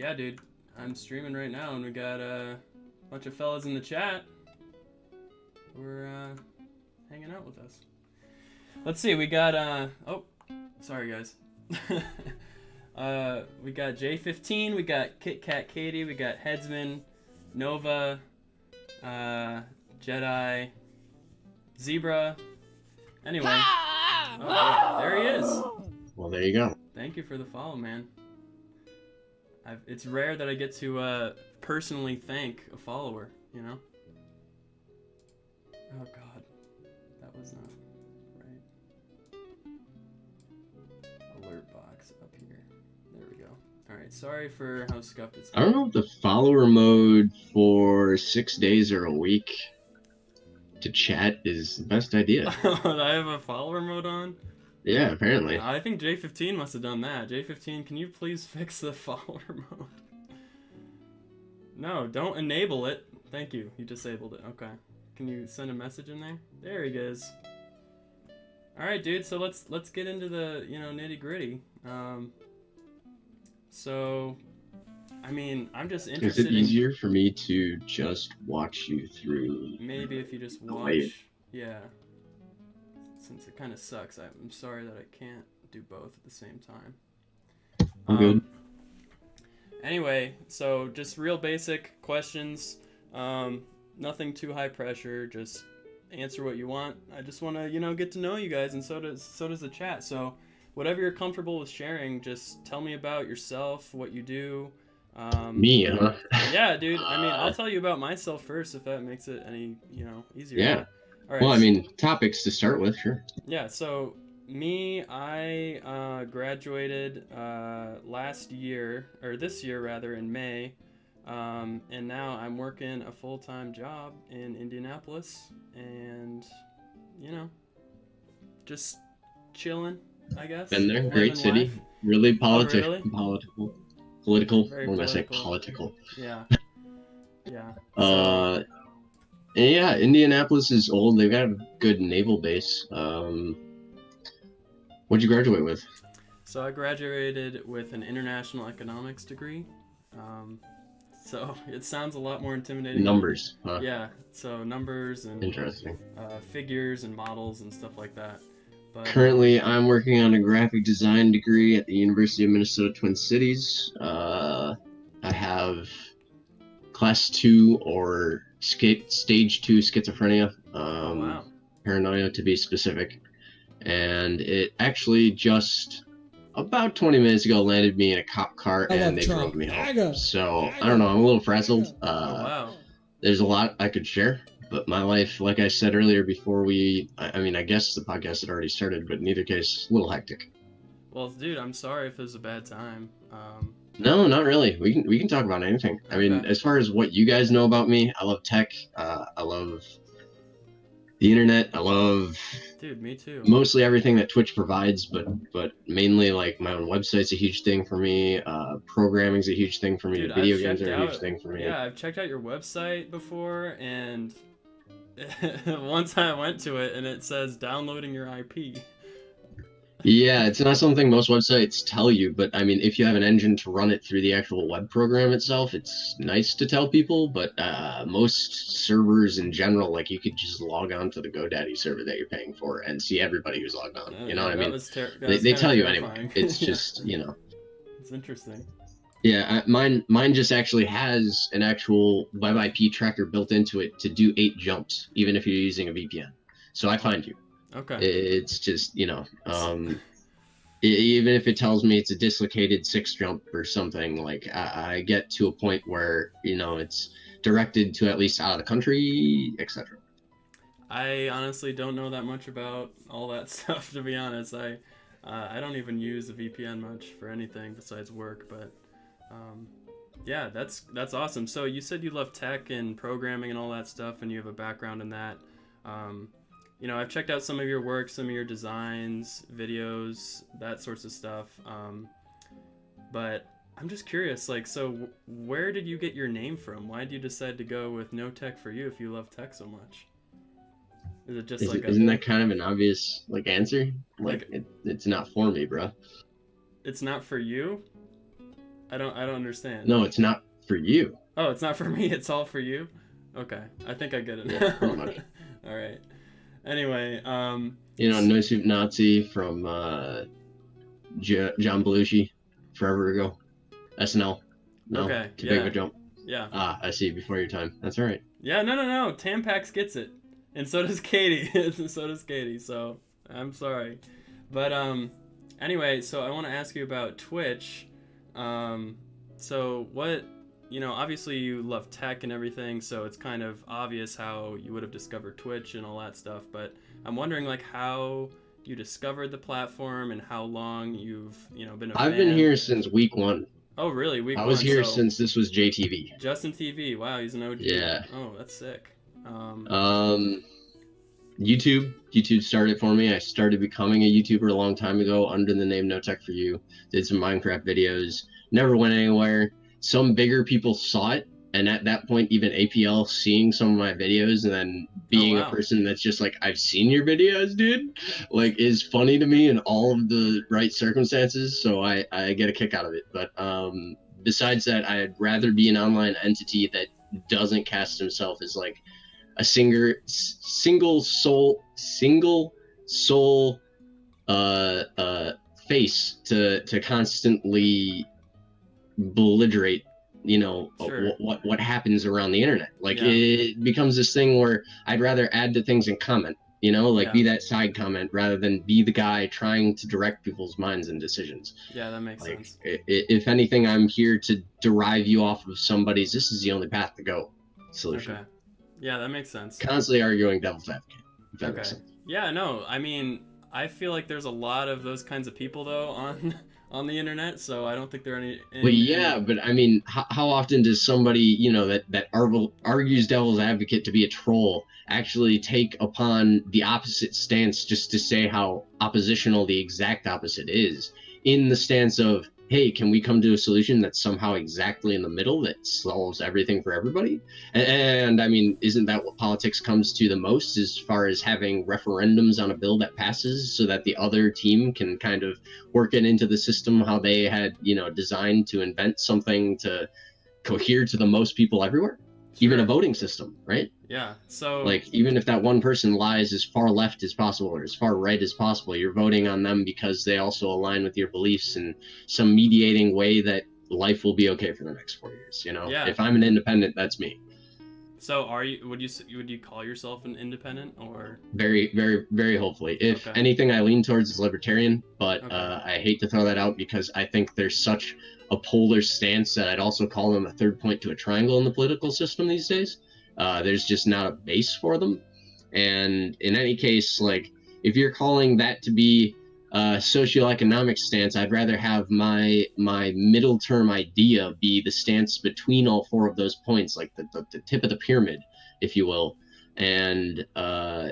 yeah, dude, I'm streaming right now, and we got uh, a bunch of fellas in the chat. We're uh, hanging out with us. Let's see, we got uh, oh, sorry guys. uh, we got J15, we got Kit Kat Katie, we got Headsman, Nova, uh, Jedi, Zebra. Anyway, oh, there he is. Well, there you go. Thank you for the follow, man. I've, it's rare that I get to uh, personally thank a follower, you know? Oh god, that was not right. Alert box up here. There we go. Alright, sorry for how scuffed it's I don't know if the follower mode for six days or a week to chat is the best idea. I have a follower mode on? Yeah, apparently. I think J15 must have done that. J15, can you please fix the follower mode? No, don't enable it. Thank you. You disabled it. Okay. Can you send a message in there? There he goes. All right, dude. So let's let's get into the you know nitty gritty. Um, so, I mean, I'm just interested. Is it easier for me to just watch you through? Maybe if you just watch. Yeah. Since it kind of sucks, I'm sorry that I can't do both at the same time. I'm good. Anyway, so just real basic questions. Um, nothing too high pressure. Just answer what you want. I just want to, you know, get to know you guys, and so does so does the chat. So, whatever you're comfortable with sharing, just tell me about yourself, what you do. Um, Me, huh? Yeah, dude. I mean, I'll tell you about myself first, if that makes it any, you know, easier. Yeah. Right. Well, I mean, topics to start with, sure. Yeah, so me, I uh, graduated uh, last year, or this year rather, in May. Um, and now I'm working a full time job in Indianapolis. And, you know, just chilling, I guess. Been there, great city. life. Really politic, really? political, political. Very what am I political. Political. Yeah. Yeah. Uh, and yeah, Indianapolis is old. They've got a good naval base. Um, what'd you graduate with? So I graduated with an international economics degree. Um, so it sounds a lot more intimidating. Numbers. Huh? Yeah, so numbers and Interesting. uh, figures and models and stuff like that. But Currently, I'm working on a graphic design degree at the University of Minnesota Twin Cities. Uh, I have class two or stage two schizophrenia, oh, um, wow. paranoia to be specific, and it actually just about 20 minutes ago landed me in a cop car I and they Trump. drove me home. MAGA. So I don't know. I'm a little frazzled. Oh Uh, wow. there's a lot I could share, but my life, like I said earlier before we, I, I mean, I guess the podcast had already started, but in either case, a little hectic. Well, dude, I'm sorry if it was a bad time. Um, No, not really. We can we can talk about anything. I mean, Okay. as far as what you guys know about me, I love tech. Uh, I love the internet. I love dude, me too. mostly everything that Twitch provides, but but mainly like my own website's a huge thing for me. Uh, programming's a huge thing for me. Dude, Video I've games are a huge out- thing for me. Yeah, I've checked out your website before, and once I went to it, and it says downloading your IP. Yeah, it's not something most websites tell you, but I mean, if you have an engine to run it through the actual web program itself, it's nice to tell people. But uh, most servers in general, like you could just log on to the GoDaddy server that you're paying for and see everybody who's logged on. You know what I mean? They, they tell you anyway. It's just you know. it's interesting. Yeah, I, mine mine just actually has an actual web IP tracker built into it to do eight jumps, even if you're using a VPN. So I find you. Okay. It's just you know, um, even if it tells me it's a dislocated six jump or something, like I, I get to a point where you know it's directed to at least out of the country, etc. I honestly don't know that much about all that stuff to be honest. I uh, I don't even use a VPN much for anything besides work, but um, yeah, that's that's awesome. So you said you love tech and programming and all that stuff, and you have a background in that. Um, you know, I've checked out some of your work, some of your designs, videos, that sorts of stuff. Um, but I'm just curious, like, so w- where did you get your name from? Why did you decide to go with no tech for you if you love tech so much? Is it just Is, like a, isn't that kind of an obvious like answer? Like, Like- it, it's not for me, bro. it's not for you? I don't I don't understand. No, it's not for you. Oh, it's not for me. It's all for you. Okay, I think I get it. Yeah, all right. Anyway, um, You know, No Soup Nazi from uh, J- John Belushi forever ago. SNL. No, Okay, too big of yeah. a jump. yeah, Ah, I see. Before your time. That's all right. yeah. No, no, no. Tampax gets it, and so does Katie. and so does Katie. So I'm sorry, but um, anyway, so I want to ask you about Twitch. Um, so what? You know, obviously you love tech and everything, so it's kind of obvious how you would have discovered Twitch and all that stuff. But I'm wondering, like, how you discovered the platform and how long you've, you know, been a I've been here since week one. Oh, really? Week one I was one, here so- since this was JTV. Justin TV. Wow, he's an OG. Yeah. Oh, that's sick. Um, Um, YouTube. YouTube started for me. I started becoming a YouTuber a long time ago under the name No Tech for You. Did some Minecraft videos. Never went anywhere. Some bigger people saw it, and at that point, even APL seeing some of my videos and then being wow. a person that's just like, I've seen your videos, dude, like is funny to me in all of the right circumstances. So I I get a kick out of it. But um, besides that, I'd rather be an online entity that doesn't cast himself as like a singer s- single soul single soul uh uh face to to constantly belligerate you know uh, Sure. what, what what happens around the internet like Yeah. it becomes this thing where i'd rather add to things and comment you know like Yeah. be that side comment rather than be the guy trying to direct people's minds and decisions yeah, that makes like sense. if anything i'm here to derive you off of somebody's this is the only path to go solution Okay. Yeah, that makes sense. constantly arguing devil's advocate. If that makes Okay. sense. Yeah, no, I mean, I feel like there's a lot of those kinds of people though on on the internet, so I don't think there are any. any Well, yeah, but I mean, how, how often does somebody, you know, that that argu- argues devil's advocate to be a troll actually take upon the opposite stance just to say how oppositional the exact opposite is, in the stance of, hey, can we come to a solution that's somehow exactly in the middle that solves everything for everybody? And, and I mean, isn't that what politics comes to the most, as far as having referendums on a bill that passes, so that the other team can kind of work it into the system how they had you know designed to invent something to cohere to the most people everywhere even a voting system right Yeah. So like even if that one person lies as far left as possible or as far right as possible you're voting on them because they also align with your beliefs in some mediating way that life will be okay for the next four years you know Yeah. if i'm an independent that's me so are you? Would you would you call yourself an independent or? very very very hopefully if Okay. anything i lean towards is libertarian but Okay. uh, i hate to throw that out because i think there's such a polar stance that i'd also call them a third point to a triangle in the political system these days uh, there's just not a base for them and in any case like if you're calling that to be a socioeconomic stance i'd rather have my my middle term idea be the stance between all four of those points like the, the, the tip of the pyramid if you will. And uh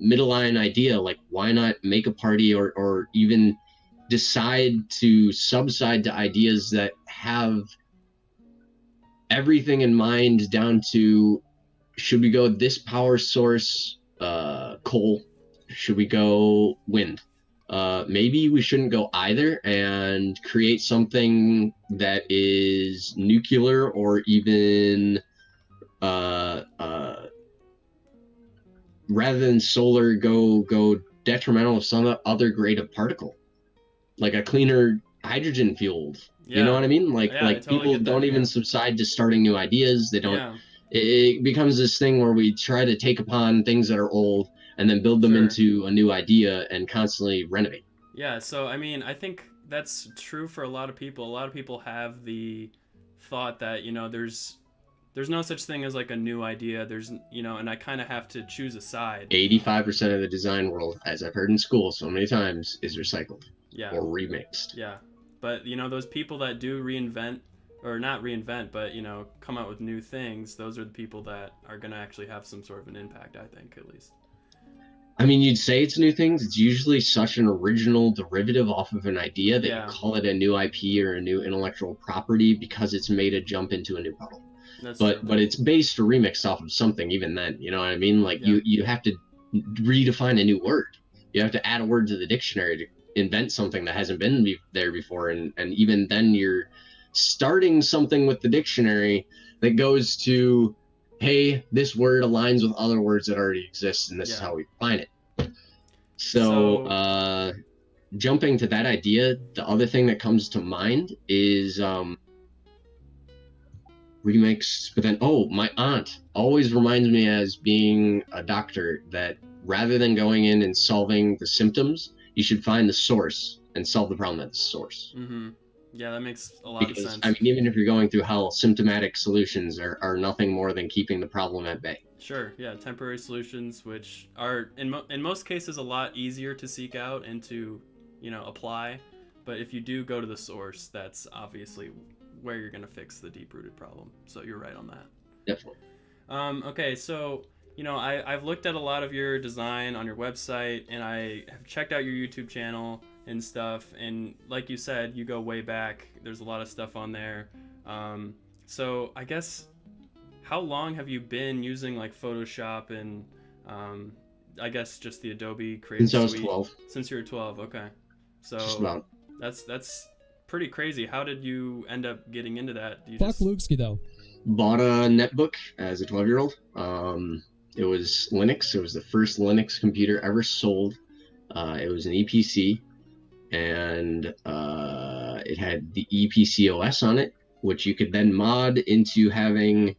middle line idea like why not make a party or or even decide to subside to ideas that have everything in mind down to should we go this power source uh coal? Should we go wind uh maybe we shouldn't go either and create something that is nuclear or even uh uh rather than solar go go detrimental of some other grade of particle like a cleaner hydrogen fueled Yeah. you know what i mean like Yeah, like totally people don't even yeah. subside to starting new ideas they don't it, it becomes this thing where we try to take upon things that are old and then build them Sure. into a new idea and constantly renovate Yeah, so I mean, I think that's true for a lot of people. A lot of people have the thought that, you know, there's there's no such thing as like a new idea. There's, you know, and I kind of have to choose a side. 85% of the design world as i've heard in school so many times is recycled Yeah. or remixed Yeah. But, you know, those people that do reinvent or not reinvent, but, you know, come out with new things, those are the people that are going to actually have some sort of an impact, I think, at least. I mean, you'd say it's new things. It's usually such an original derivative off of an idea that Yeah. you call it a new IP or a new intellectual property because it's made a jump into a new puddle. That's But true. but it's based or remixed off of something. Even then, you know what I mean? Like Yeah. you you have to redefine a new word. You have to add a word to the dictionary to invent something that hasn't been be- there before, and and even then you're starting something with the dictionary that goes to, hey, this word aligns with other words that already exist, and this is how we define it. So, So- uh, jumping to that idea, the other thing that comes to mind is um, remakes. But then, oh, my aunt always reminds me as being a doctor that rather than going in and solving the symptoms, you should find the source and solve the problem at the source. Mm-hmm. Yeah, that makes a lot of sense. I mean, even if you're going through hell, symptomatic solutions are, are nothing more than keeping the problem at bay. Sure. Yeah, temporary solutions, which are in mo- in most cases a lot easier to seek out and to, you know, apply. But if you do go to the source, that's obviously where you're gonna fix the deep-rooted problem. So you're right on that. Definitely. Um, okay, so you know, I, I've looked at a lot of your design on your website, and I have checked out your YouTube channel and stuff. And like you said, you go way back. There's a lot of stuff on there. Um, so I guess, how long have you been using like Photoshop and, um, I guess just the Adobe Creative Since I was Suite? 12, Since you were 12. Okay. So just that's that's pretty crazy. How did you end up getting into that? Do you Fuck just- Lukeski though. bought a netbook as a 12 year old. Um, it was Linux. It was the first Linux computer ever sold. Uh, it was an Eee PC, and uh, it had the Eee PC OS on it, which you could then mod into having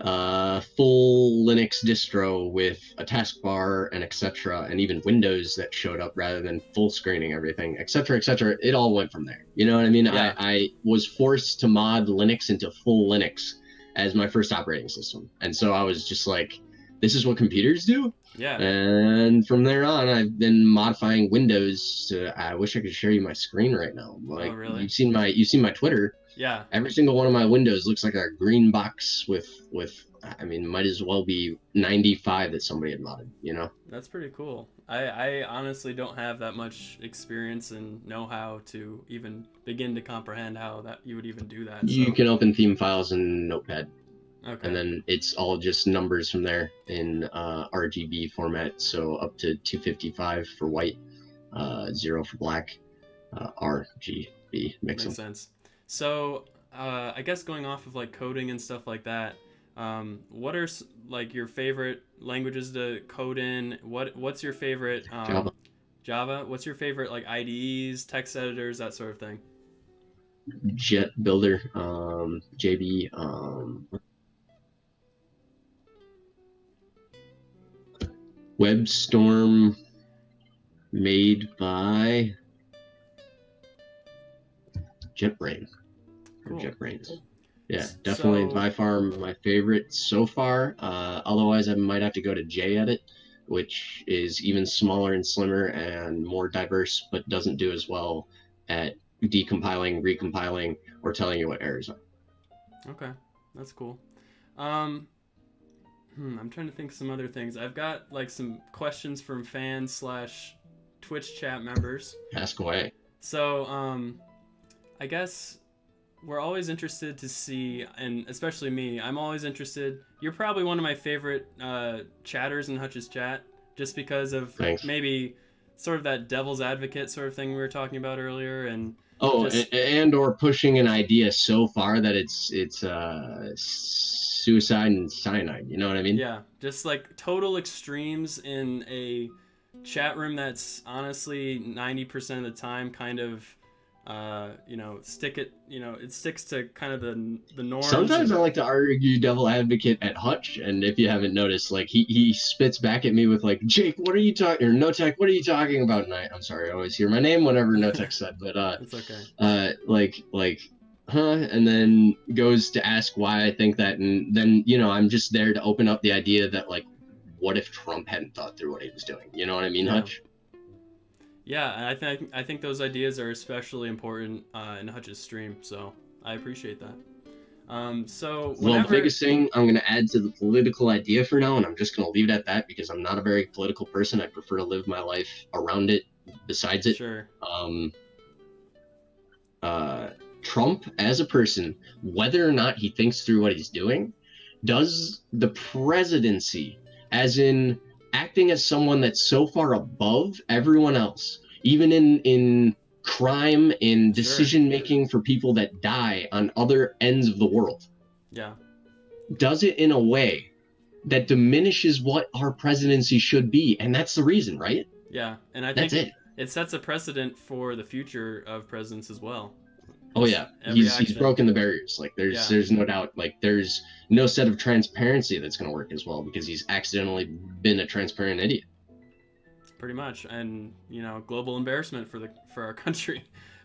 a full Linux distro with a taskbar and etc. and even Windows that showed up rather than full screening everything, etc. etc. It all went from there. You know what I mean? Yeah. I, I was forced to mod Linux into full Linux as my first operating system, and so I was just like, "This is what computers do." Yeah. And from there on, I've been modifying Windows. To, I wish I could show you my screen right now. Oh, like, Oh, really? You've seen my you've seen my Twitter. Yeah. Every single one of my windows looks like a green box with with. I mean, might as well be 95 that somebody had modded. You know. That's pretty cool. I, I honestly don't have that much experience and know how to even begin to comprehend how that you would even do that. You can open theme files in Notepad, okay. and then it's all just numbers from there in uh, RGB format. So up to 255 for white, uh, zero for black, uh, RGB mix makes them. sense. So uh, I guess going off of like coding and stuff like that, um, what are like your favorite languages to code in? What what's your favorite um, Java. Java? What's your favorite like IDEs, text editors, that sort of thing? Jet Builder, um, JB, um, WebStorm, made by JetBrains. Or Cool. JetBrains. Yeah, definitely so- by far my favorite so far. Uh, otherwise, I might have to go to JEdit, which is even smaller and slimmer and more diverse, but doesn't do as well at decompiling, recompiling, or telling you what errors are. Okay, that's cool. Um, hmm, I'm trying to think some other things. I've got like some questions from fans slash Twitch chat members. Ask away. So, um, I guess we're always interested to see, and especially me, I'm always interested. You're probably one of my favorite uh, chatters in Hutch's chat, just because of Thanks. maybe sort of that devil's advocate sort of thing we were talking about earlier, and Oh, Just- and or pushing an idea so far that it's it's uh, suicide and cyanide. You know what I mean? Yeah, just like total extremes in a chat room that's honestly 90% of the time kind of uh, you know, stick it, you know, it sticks to kind of the the norms. Sometimes I like to argue devil advocate at Hutch, and if you haven't noticed, like he, he spits back at me with like, Jake, what are you talking? Or No Tech, what are you talking about? And I, I'm sorry, I always hear my name whenever No Tech said, but uh, It's okay. uh, like like, huh? And then goes to ask why I think that, and then you know I'm just there to open up the idea that like, what if Trump hadn't thought through what he was doing? You know what I mean, Yeah. Hutch? Yeah, and I think I think those ideas are especially important uh, in Hutch's stream, so I appreciate that. Um, so Well, the biggest thing I'm going to add to the political idea for now, and I'm just going to leave it at that because I'm not a very political person. I prefer to live my life around it, besides it. sure, Um, uh, Trump, as a person, whether or not he thinks through what he's doing, does the presidency, as in acting as someone that's so far above everyone else, even in in crime in decision making for people that die on other ends of the world. Yeah. Does it in a way that diminishes what our presidency should be, and that's the reason, right? Yeah, and I think That's it. it sets a precedent for the future of presidents as well. Oh yeah, Every he's he's broken the barriers. Like there's Yeah. there's no doubt. Like there's no set of transparency that's going to work as well because he's accidentally been a transparent idiot. pretty much and you know global embarrassment for the for our country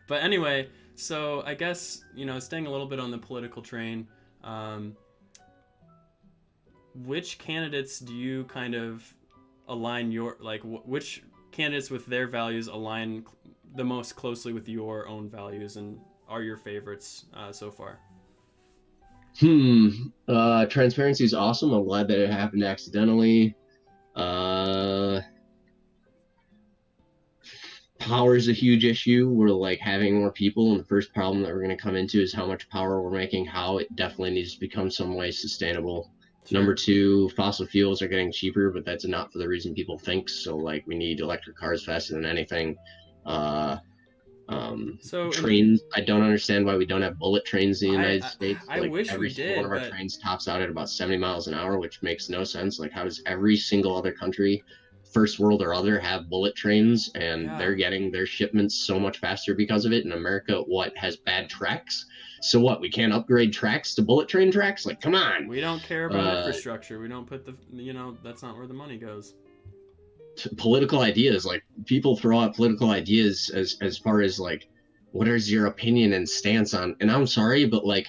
but anyway so i guess you know staying a little bit on the political train um, which candidates do you kind of align your like wh- which candidates with their values align the most closely with your own values and are your favorites uh, so far Hmm. Uh, transparency is awesome. I'm glad that it happened accidentally. Uh, power is a huge issue. We're like having more people, and the first problem that we're going to come into is how much power we're making. How it definitely needs to become some way sustainable. Number two, fossil fuels are getting cheaper, but that's not for the reason people think. So, like, we need electric cars faster than anything. Uh, um, so in- trains. I don't understand why we don't have bullet trains in the United I- States. I like wish we every single did, one of our but- trains tops out at about 70 miles an hour, which makes no sense. Like, how does every single other country, first world or other, have bullet trains and Yeah. they're getting their shipments so much faster because of it? In America, what has bad tracks? So what? We can't upgrade tracks to bullet train tracks? Like, come on. we don't care about Uh, infrastructure we don't put the you know that's not where the money goes political ideas like people throw out political ideas as as far as like what is your opinion and stance on and i'm sorry but like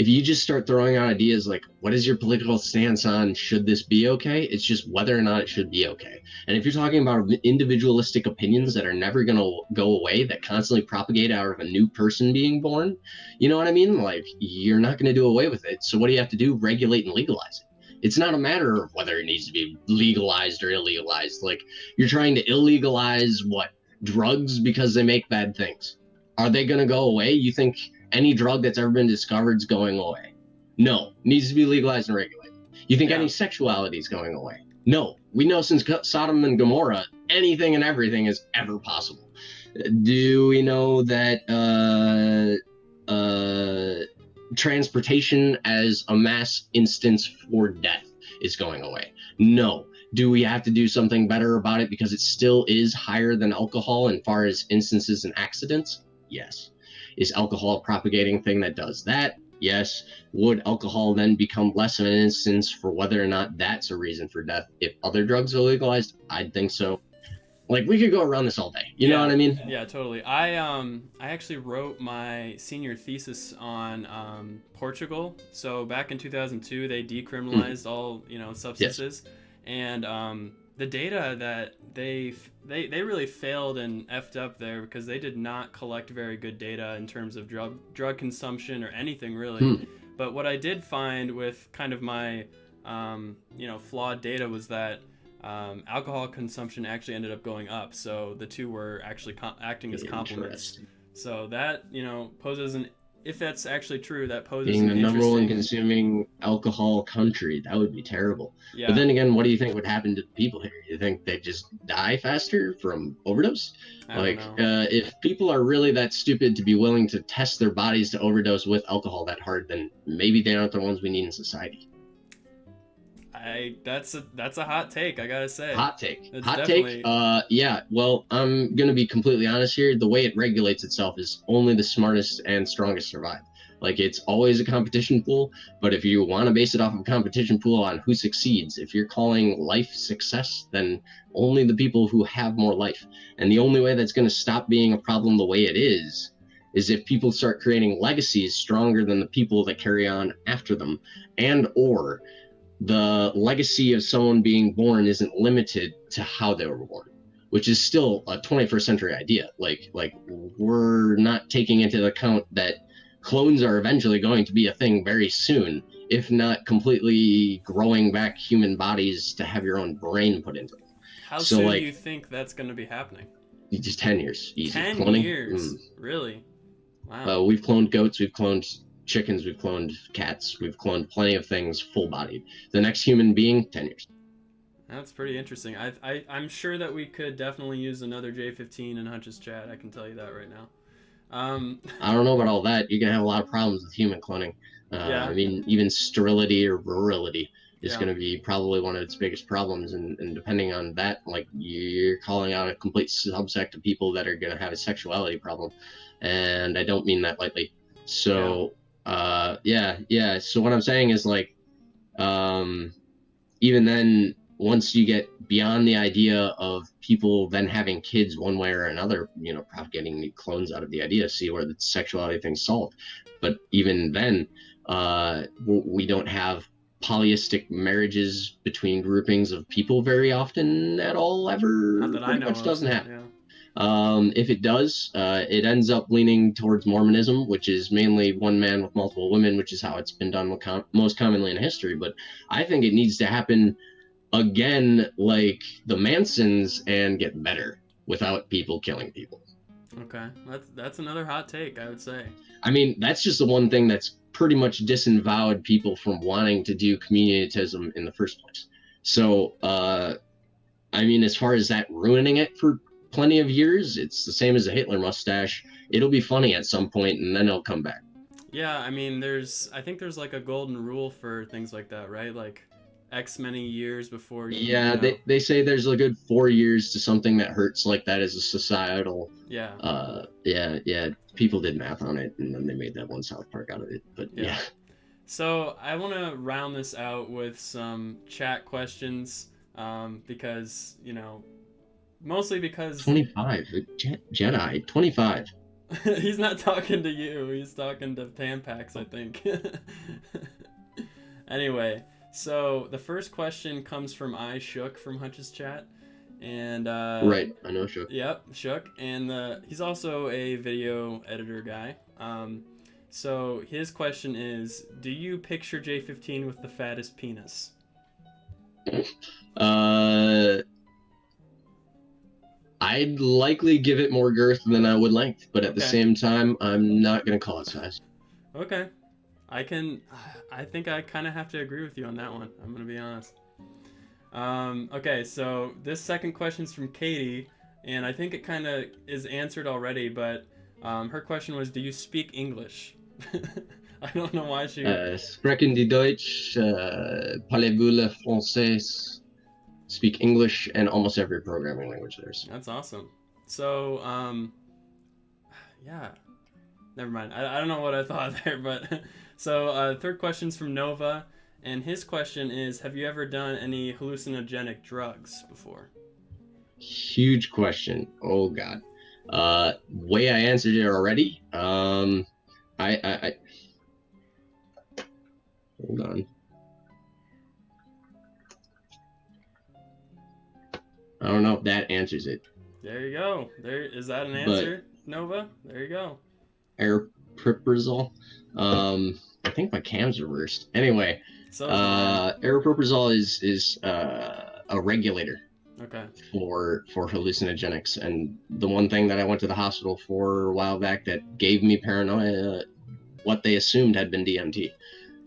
if you just start throwing out ideas like what is your political stance on should this be okay? It's just whether or not it should be okay. And if you're talking about individualistic opinions that are never going to go away that constantly propagate out of a new person being born you know what i mean? Like you're not going to do away with it. So what do you have to do? Regulate and legalize it it's not a matter of whether it needs to be legalized or illegalized. Like you're trying to illegalize what? Drugs because they make bad things. Are they going to go away? You think any drug that's ever been discovered is going away? No needs to be legalized and regulated. You think Yeah. any sexuality is going away? No. We know since sodom and gomorrah anything and everything is ever possible. Do we know that uh uh transportation as a mass instance for death is going away. No. Do we have to do something better about it because it still is higher than alcohol in far as instances and accidents? Yes. Is alcohol a propagating thing that does that? Yes. Would alcohol then become less of an instance for whether or not that's a reason for death if other drugs are legalized? I'd think so. Like we could go around this all day. You know what I mean? Yeah, totally. I um I actually wrote my senior thesis on um, Portugal. So back in 2002, they decriminalized all you know substances, and um, the data that they they they really failed and effed up there because they did not collect very good data in terms of drug drug consumption or anything really. Hmm. But what I did find with kind of my um, you know flawed data was that um, alcohol consumption actually ended up going up. So the two were actually co- acting as complements. So that you know poses an if that's actually true, that poses Being the number one consuming alcohol country, that would be terrible. Yeah. But then again, what do you think would happen to the people here? You think they just die faster from overdose? I like, uh, if people are really that stupid to be willing to test their bodies to overdose with alcohol that hard, then maybe they aren't the ones we need in society. I that's a that's a hot take. I gotta say. Hot take. It's Hot definitely- take. Uh, yeah. Well, I'm gonna be completely honest here. The way it regulates itself is only the smartest and strongest survive. Like it's always a competition pool, but if you want to base it off of a competition pool on who succeeds, if you're calling life success, then only the people who have more life. And the only way that's going to stop being a problem the way it is is if people start creating legacies stronger than the people that carry on after them and or the legacy of someone being born isn't limited to how they were born which is still a 21st century idea like like we're not taking into account that clones are eventually going to be a thing very soon if not completely growing back human bodies to have your own brain put into them How so, soon like- do you think that's gonna be happening? just 10 years easy Ten Cloning? years. Mm. Really? Wow. Uh, we've cloned goats, we've cloned chickens, we've cloned cats, we've cloned plenty of things full bodied. The next human being, 10 years. That's pretty interesting. I, I I'm sure that we could definitely use another J15 in Hutch's chat. I can tell you that right now. Um, I don't know about all that. You're gonna have a lot of problems with human cloning. Uh, Yeah. I mean, even sterility or virility is Yeah. going to be probably one of its biggest problems. And, and depending on that, like you're calling out a complete subsect of people that are going to have a sexuality problem. And I don't mean that lightly. So, uh, yeah, yeah. So what I'm saying is like, um, even then, once you get beyond the idea of people then having kids one way or another, you know, propagating new clones out of the idea, see where the sexuality thing's solved. But even then, uh, we don't have polyistic marriages between groupings of people very often at all ever. not that I know. much of, doesn't happen. Yeah. Um, if it does, uh, it ends up leaning towards Mormonism, which is mainly one man with multiple women, which is how it's been done com- most commonly in history. But I think it needs to happen again, like the Mansons, and get better without people killing people. Okay, that's that's another hot take. I would say. I mean, that's just the one thing that's pretty much disavowed people from wanting to do communitatism in the first place. So, uh, I mean, as far as that ruining it for plenty of years, it's the same as a Hitler mustache. It'll be funny at some point, and then it'll come back. Yeah, I mean, there's I think there's like a golden rule for things like that, right? Like X many years before. You, Yeah, you know, they, they say there's a good four years to something that hurts like that as a societal. yeah. Uh, yeah, yeah. People did math on it, and then they made that one South Park out of it. But Yeah. yeah. So I want to round this out with some chat questions, um, because you know, mostly because 25 Je- Jedi 25. he's not talking to you. He's talking to Tampax, I think. anyway, so the first question comes from I Shook from Hutch's chat, and uh, right, I know. Shook. Yep, Shook, and uh, he's also a video editor guy. Um, so his question is: Do you picture J15 with the fattest penis? Uh, I'd likely give it more girth than I would length, but at the same time, I'm not gonna call it size. Okay, I can. I think I kind of have to agree with you on that one. I'm gonna be honest. Um, okay, so this second question is from Katie, and I think it kind of is answered already. But um, her question was: Do you speak English? I don't know why she. Uh, sprechen die Deutsch, uh, parlez-vous le français? Speak English and almost every programming language there's. That's awesome. So, um, yeah, never mind. I, I don't know what I thought there, but so uh, third question's from Nova, and his question is: Have you ever done any hallucinogenic drugs before? Huge question. Oh God. Uh, way I answered it already. Um, I, I, I hold on. I don't know if that answers it. There you go. There is that an But- answer, Nova? There you go. Aripiprazole. Um, I think my cams are reversed. Anyway, So uh, aripiprazole is is uh, a regulator okay. for for hallucinogenics, and the one thing that I went to the hospital for a while back that gave me paranoia, what they assumed had been DMT.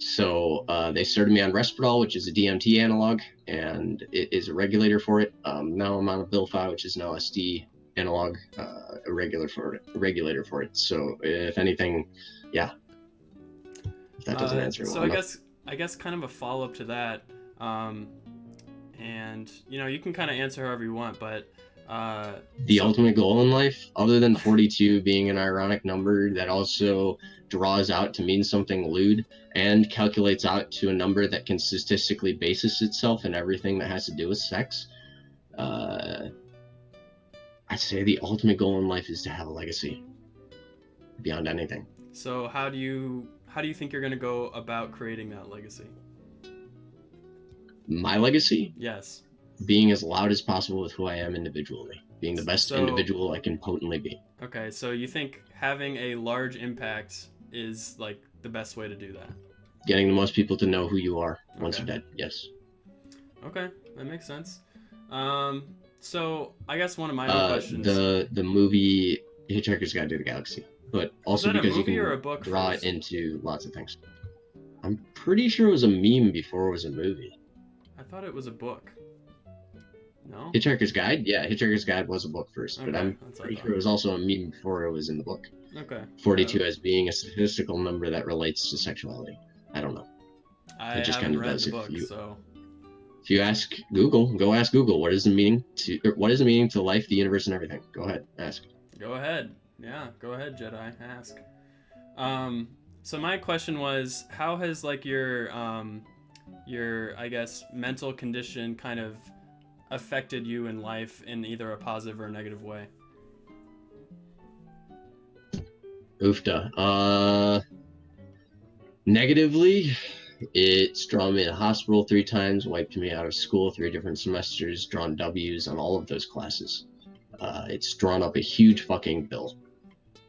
So uh, they started me on Risperdal, which is a DMT analog, and it is a regulator for it. Um, now I'm on a Abilify, which is an LSD analog, uh, a regular for it, regulator for it. So if anything, yeah, if that doesn't Uh, answer So well I enough. guess I guess kind of a follow up to that, um, and you know you can kind of answer however you want, but uh, the ultimate goal in life, other than 42 being an ironic number that also draws out to mean something lewd and calculates out to a number that can statistically basis itself in everything that has to do with sex, uh, I'd say the ultimate goal in life is to have a legacy beyond anything. So how do you how do you think you're gonna go about creating that legacy? My legacy, Yes. Being as loud as possible with who I am individually, being the best So- individual I can potently be. Okay. So you think having a large impact is like the best way to do that? Getting the most people to know who you are once Okay. you're dead. Yes. Okay, that makes sense. Um, so I guess one of my uh, questions. the the movie Hitchhiker's Guide to the Galaxy, but also because you can a book draw it into lots of things. I'm pretty sure it was a meme before it was a movie. I thought it was a book. No. Hitchhiker's Guide, yeah, Hitchhiker's Guide was a book first, but I'm pretty sure it was also a meme before it was in the book. Okay. 42 Uh, as being a statistical number that relates to sexuality. I don't know. I just kind of read does the if book, you- so If you ask Google, go ask Google what is the meaning to what is the meaning to life, the universe, and everything. Go ahead, ask. go ahead. Yeah, go ahead, Jedi. Ask. Um. So my question was, how has like your um, your I guess mental condition kind of affected you in life in either a positive or a negative way? Oofda. Uh, negatively, it's drawn me to the hospital three times, wiped me out of school three different semesters, drawn W's on all of those classes. Uh, it's drawn up a huge fucking bill.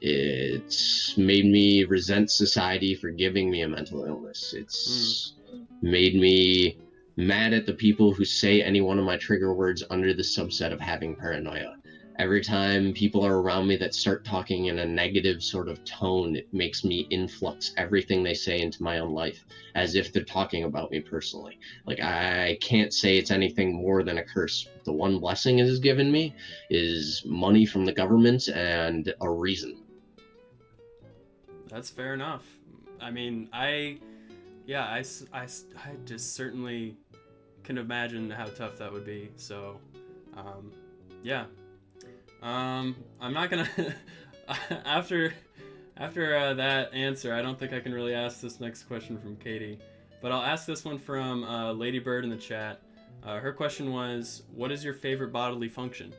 It's made me resent society for giving me a mental illness. It's made me mad at the people who say any one of my trigger words under the subset of having paranoia every time people are around me that start talking in a negative sort of tone, it makes me influx everything they say into my own life as if they're talking about me personally. Like, I can't say it's anything more than a curse. The one blessing it has given me is money from the government and a reason. That's fair enough. I mean, I, yeah, I, I, I just certainly can imagine how tough that would be. So, um, yeah. Um, I'm not gonna after after uh, that answer. I don't think I can really ask this next question from Katie, but I'll ask this one from uh, Ladybird in the chat. Uh, her question was, "What is your favorite bodily function?"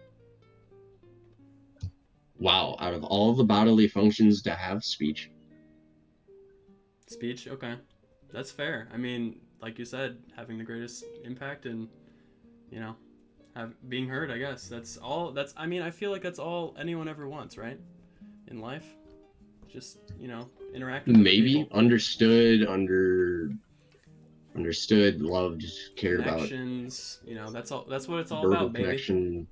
Wow, out of all the bodily functions to have speech, Speech, okay. That's fair. I mean, like you said, having the greatest impact and you know, have being heard, I guess. That's all that's I mean, I feel like that's all anyone ever wants, right? In life. Just, you know, interact with maybe understood, under understood, loved, cared about. connections, you know, that's all that's what it's all about, baby. connection,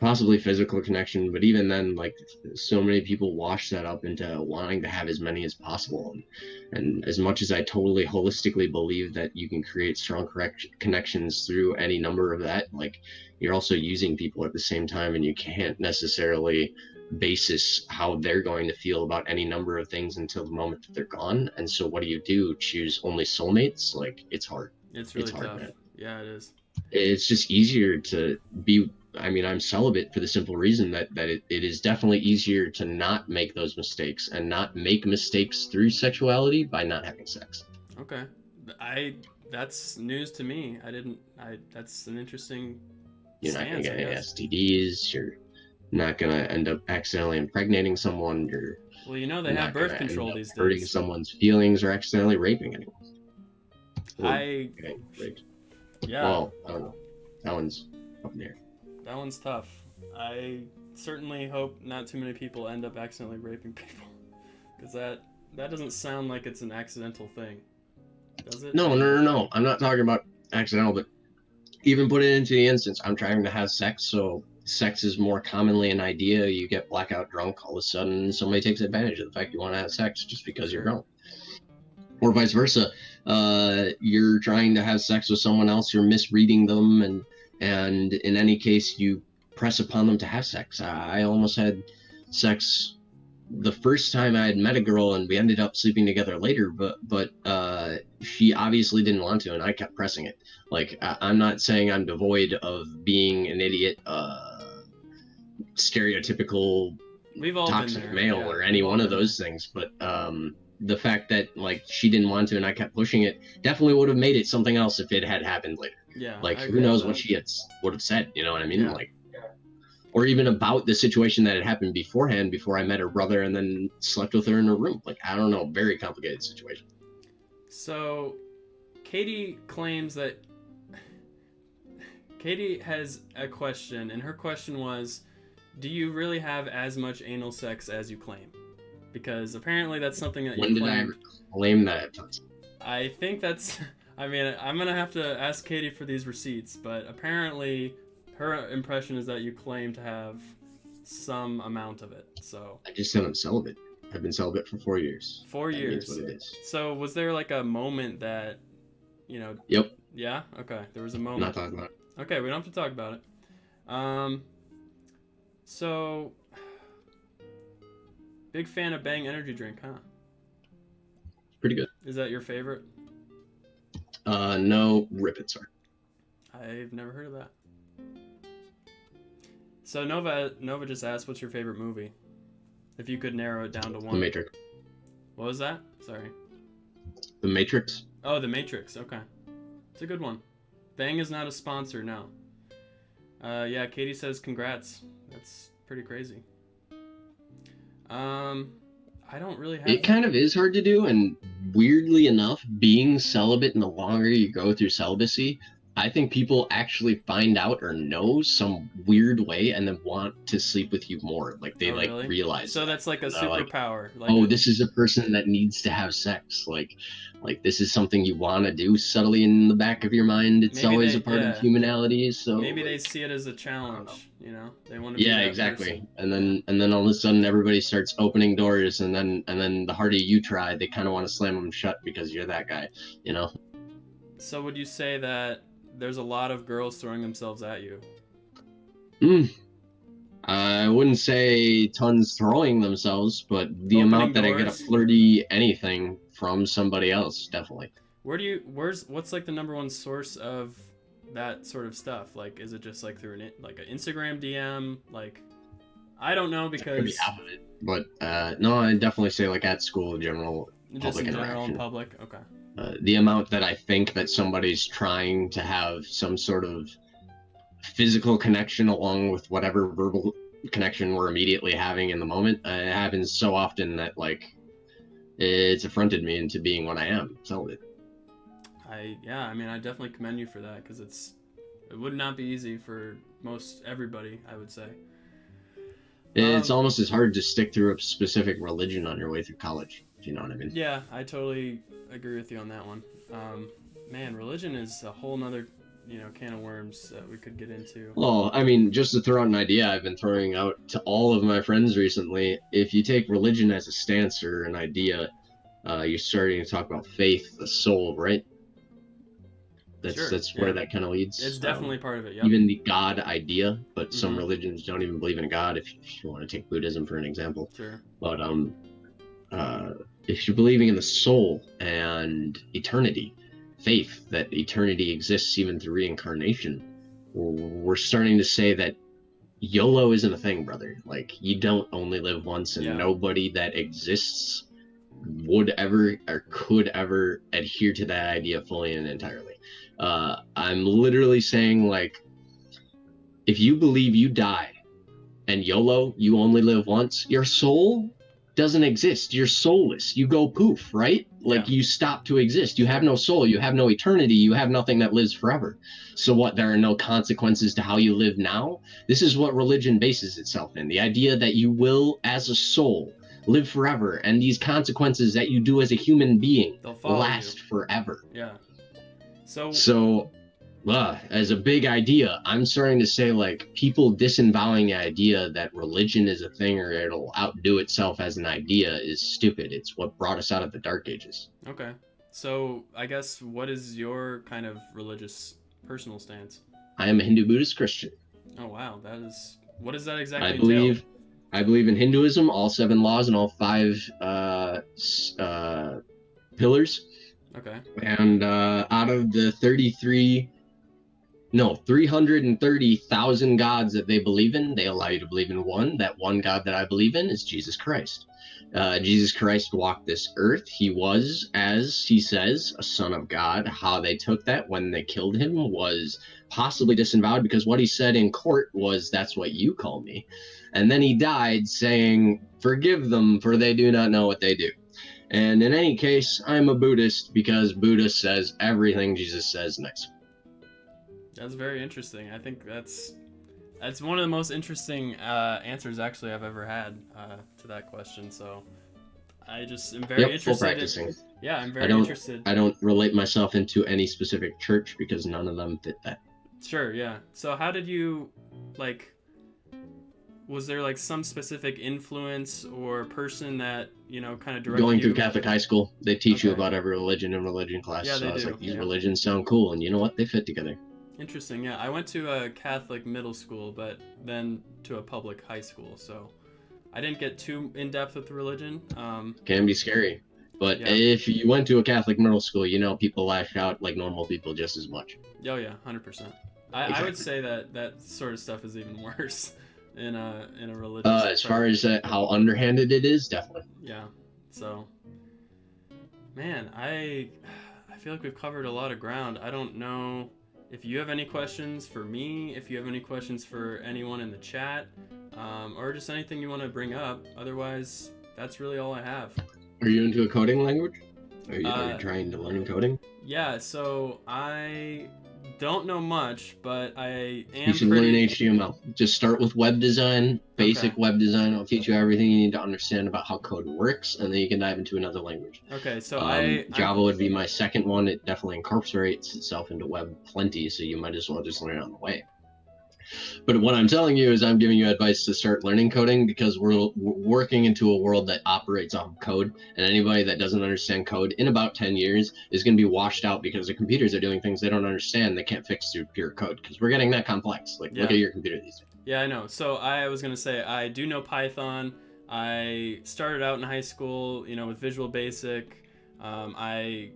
possibly physical connection, but even then, like so many people wash that up into wanting to have as many as possible. And, and as much as I totally holistically believe that you can create strong correct connections through any number of that, like you're also using people at the same time, and you can't necessarily basis how they're going to feel about any number of things until the moment that they're gone. And so, what do you do? Choose only soulmates? Like it's hard It's really it's hard, tough. man. Yeah, it is. it's just easier to be i mean i'm celibate for the simple reason that that it, it is definitely easier to not make those mistakes and not make mistakes through sexuality by not having sex Okay. I that's news to me. I didn't I that's an interesting you're not to get any stds you're not going to end up accidentally impregnating someone you're Well, you know they have birth control these days. hurting someone's feelings or accidentally raping anyone Well, I okay, raped. yeah. well i don't know that one's up there That one's tough. I certainly hope not too many people end up accidentally raping people, because that that doesn't sound like it's an accidental thing, does it? No, no, no, no. I'm not talking about accidental, but even put it into the instance. I'm trying to have sex, so sex is more commonly an idea. You get blackout drunk, all of a sudden somebody takes advantage of the fact you want to have sex just because you're drunk. Or vice versa. Uh, you're trying to have sex with someone else, you're misreading them, and and in any case, you press upon them to have sex. I, almost had sex the first time I had met a girl and we ended up sleeping together later, but but uh, she obviously didn't want to, and I kept pressing it. Like I, I'm not saying I'm devoid of being an idiot, uh, stereotypical We've all toxic there. male yeah, or any one of those things, but um, the fact that like she didn't want to and I kept pushing it definitely would have made it something else if it had happened later. Yeah. like who knows what she had would have said you know what i mean Yeah. like or even about the situation that had happened beforehand before i met her brother and then slept with her in her room like i don't know very complicated situation So, Katie claims that Katie has a question, and her question was, "Do you really have as much anal sex as you claim?" Because apparently that's something that you when did i claim. claim that I think that's. I mean, I'm gonna have to ask Katie for these receipts, but apparently, her impression is that you claim to have some amount of it. So i just said i'm celibate i've been celibate for four years four That years. what it is So was there like a moment that, you know, yep Yeah. Okay. There was a I'm moment. not talking about. It. Okay, we don't have to talk about it. Um, so big fan of Bang energy drink, huh? Pretty good. Is that your favorite? Uh, no, rip it, sorry. I've never heard of that. So Nova Nova just asked, "What's your favorite movie?" If you could narrow it down to one. The. Matrix. What was that? Sorry. The Matrix. Oh, The Matrix. Okay, it's a good one. Bang is not a sponsor, no. Uh, yeah, Katie says congrats. That's pretty crazy. Um, I don't really have. It kind of is hard to do, and weirdly enough, being celibate and the longer you go through celibacy, I think people actually find out or know some weird way and then want to sleep with you more. Like they Oh, like really? realize. So that. that's like a They're like, superpower. Like, oh, this is a person that needs to have sex. Like, like this is something you want to do subtly in the back of your mind. It's always they- a part yeah. of humanity. So maybe they see it as a challenge. You know, they want to. Be yeah that exactly person. and then and then all of a sudden everybody starts opening doors and then and then the harder you try they kind of want to slam them shut because you're that guy you know So would you say that there's a lot of girls throwing themselves at you? Mm. i wouldn't say tons throwing themselves but the Opening amount that i get a flirty anything from somebody else definitely Where do you? Where's what's like the number one source of that sort of stuff? Like, is it just like through an like an Instagram DM? Like, I don't know Could be because half of it but uh no i definitely say like at school in general just in general in public. Okay. Uh, the amount that I think that somebody's trying to have some sort of physical connection along with whatever verbal connection we're immediately having in the moment uh, it happens so often that like it's affronted me into being what I am. So it, I yeah. I mean, I definitely commend you for that because it's it would not be easy for most everybody. I would say. it's Um, almost as hard to stick through a specific religion on your way through college. If you know what I mean? Yeah, I totally agree with you on that one. Um, man, religion is a whole nother, you know, can of worms that we could get into. Well, I mean, just to throw out an idea I've been throwing out to all of my friends recently, if you take religion as a stance or an idea, uh, you're starting to talk about faith, the soul, right? That's Sure, that's where yeah. that kind of leads. It's Um, definitely part of it. Yep. even the God idea, but some Mhm. religions don't even believe in God. If, if you want to take Buddhism for an example, Sure. but um, uh, if you're believing in the soul and eternity, faith that eternity exists even through reincarnation, we're, starting to say that YOLO isn't a thing, brother. Like you don't only live once, and Yeah. nobody that exists would ever or could ever adhere to that idea fully and entirely. Uh, I'm literally saying like, if you believe you die, and YOLO, you only live once, your soul doesn't exist. You're soulless. You go poof, right? Like Yeah. you stop to exist. You have no soul. You have no eternity. You have nothing that lives forever. So what? There are no consequences to how you live now. This is what religion bases itself in: the idea that you will, as a soul, live forever, and these consequences that you do as a human being last forever. Yeah. So So, uh, as a big idea, I'm starting to say like people disembowering the idea that religion is a thing or it'll outdo itself as an idea is stupid. It's what brought us out of the dark ages. okay. So I guess what is your kind of religious personal stance? I am a Hindu Buddhist Christian. Oh wow, that is what does that exactly I entail? believe I believe in Hinduism, all seven laws and all five uh, uh, pillars. Okay. And uh, out of the 33, no, 330,000 gods that they believe in, they allow you to believe in one. That one God that I believe in is Jesus Christ. Uh, Jesus Christ walked this earth. He was, as he says, a son of God. How they took that when they killed him was possibly disavowed because what he said in court was, That's what you call me. And then he died saying, Forgive them, for they do not know what they do. And in any case, I'm a Buddhist because Buddha says everything Jesus says next. That's very interesting. I think that's that's one of the most interesting uh, answers actually I've ever had uh, to that question. So I just am very Yep, full interested. in- practicing. yeah, I'm very don't- interested. I don't relate myself into any specific church because none of them fit that. Sure, yeah. So how did you like was there like some specific influence or person that you know kind of directed Going you? through Catholic high school, they teach you about every religion in religion class. Yeah, so I was do, like, these yeah. religions sound cool, and you know what? They fit together. Interesting. Yeah, I went to a Catholic middle school, but then to a public high school, so I didn't get too in depth with religion. Um, Can be scary. But Yeah. if you went to a Catholic middle school, you know people lash out like normal people just as much. oh yeah, hundred percent. I, I would say that that sort of stuff is even worse in a in a religious. Uh, as far as uh, how underhanded it is, definitely. Yeah. So, man, I I feel like we've covered a lot of ground. I don't know if you have any questions for me, if you have any questions for anyone in the chat, um, or just anything you want to bring up. Otherwise, that's really all I have. Are you into a coding language? Are you, are Uh, you trying to learn coding? Yeah. So I don't know much, but I am You should pretty. learn HTML. Just start with web design, basic Okay. web design. I'll teach you everything you need to understand about how code works, and then you can dive into another language. Okay. So um, I I'm- Java would be my second one. It definitely incorporates itself into web plenty, so you might as well just learn it on the way. But what I'm telling you is, I'm giving you advice to start learning coding because we're, we're working into a world that operates on code, and anybody that doesn't understand code in about 10 years is going to be washed out because the computers are doing things they don't understand. They can't fix through pure code because we're getting that complex. Like, look at your computer these days. Yeah, I know. So I was gonna say I do know Python. I started out in high school, you know, with Visual Basic. Um, I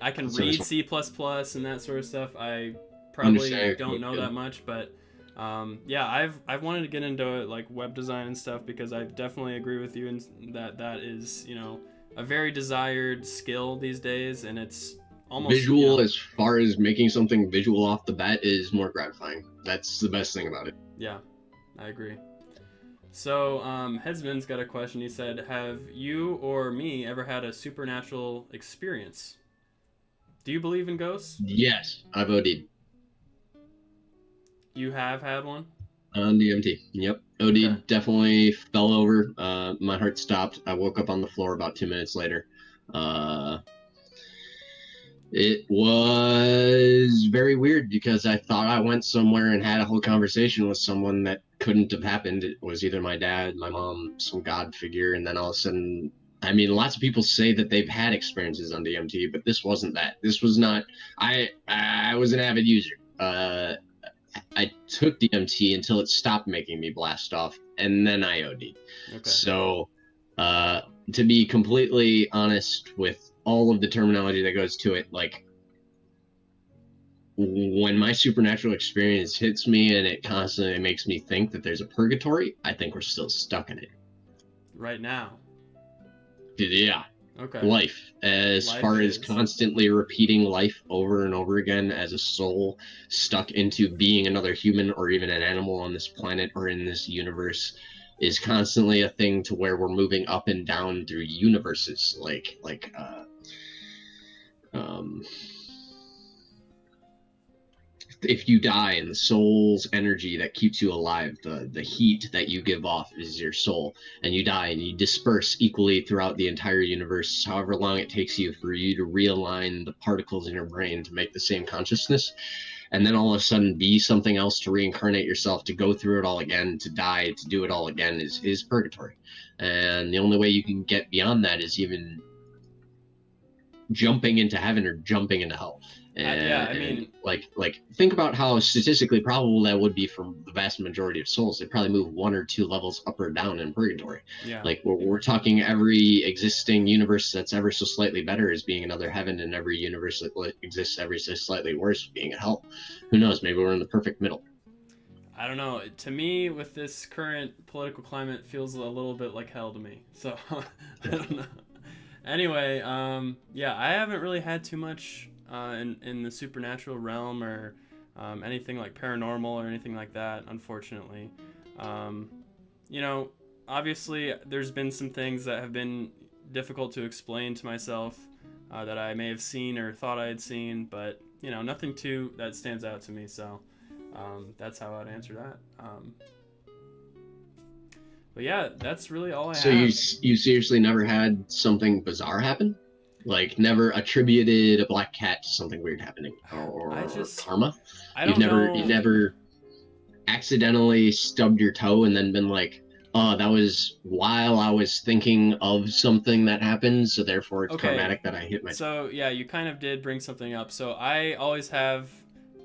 I can read C and that sort of stuff. I probably don't know that much, but um, yeah, I've I've wanted to get into like web design and stuff because I definitely agree with you in that that is you know a very desired skill these days, and it's almost visual, you know- as far as making something visual off the bat, is more gratifying. That's the best thing about it. Yeah, I agree. So, um, Headsman's got a question. He said, Have you or me ever had a supernatural experience? Do you believe in ghosts? Yes, I've OD'd. You have had one? On DMT. Yep. OD Okay. definitely fell over. Uh, my heart stopped. I woke up on the floor about two minutes later. Uh, it was very weird because I thought I went somewhere and had a whole conversation with someone that couldn't have happened. It was either my dad, my mom, some god figure, and then all of a sudden, I mean, lots of people say that they've had experiences on DMT, but this wasn't that. This was not. I I was an avid user. Uh, I took DMT until it stopped making me blast off, and then I OD'd. Okay. So, uh, to be completely honest with all of the terminology that goes to it, like when my supernatural experience hits me and it constantly makes me think that there's a purgatory, I think we're still stuck in it. Right now. Yeah, Okay. life. As Life far as constantly repeating life over and over again as a soul stuck into being another human or even an animal on this planet or in this universe is constantly a thing to where we're moving up and down through universes like like uh um if you die and the soul's energy that keeps you alive the the heat that you give off is your soul. And you die and you disperse equally throughout the entire universe however long it takes you for you to realign the particles in your brain to make the same consciousness. And then all of a sudden be something else to reincarnate yourself to go through it all again to die to do it all again is is purgatory. And the only way you can get beyond that is even jumping into heaven or jumping into hell. And, yeah, I mean- like like think about how statistically probable that would be for the vast majority of souls they probably move one or two levels up or down in purgatory Yeah. like we're, we're talking every existing universe that's ever so slightly better as being another heaven and every universe that exists ever so slightly worse being a hell who knows maybe we're in the perfect middle I don't know. To me, with this current political climate, feels a little bit like hell to me. So I don't know. Anyway, um, yeah, I haven't really had too much uh, in in the supernatural realm or um, anything like paranormal or anything like that. Unfortunately, um, you know, obviously there's been some things that have been difficult to explain to myself uh, that I may have seen or thought I had seen, but you know, nothing too that stands out to me. So um, that's how I'd answer that. Um, but yeah, that's really all I so have. you you seriously never had something bizarre happen like never attributed a black cat to something weird happening or, or I just- karma I you've never know. you never accidentally stubbed your toe and then been like, oh, that was while I was thinking of something that happened, so therefore it's Okay. traumatic that I hit my. So yeah, you kind of did bring something up. So I always have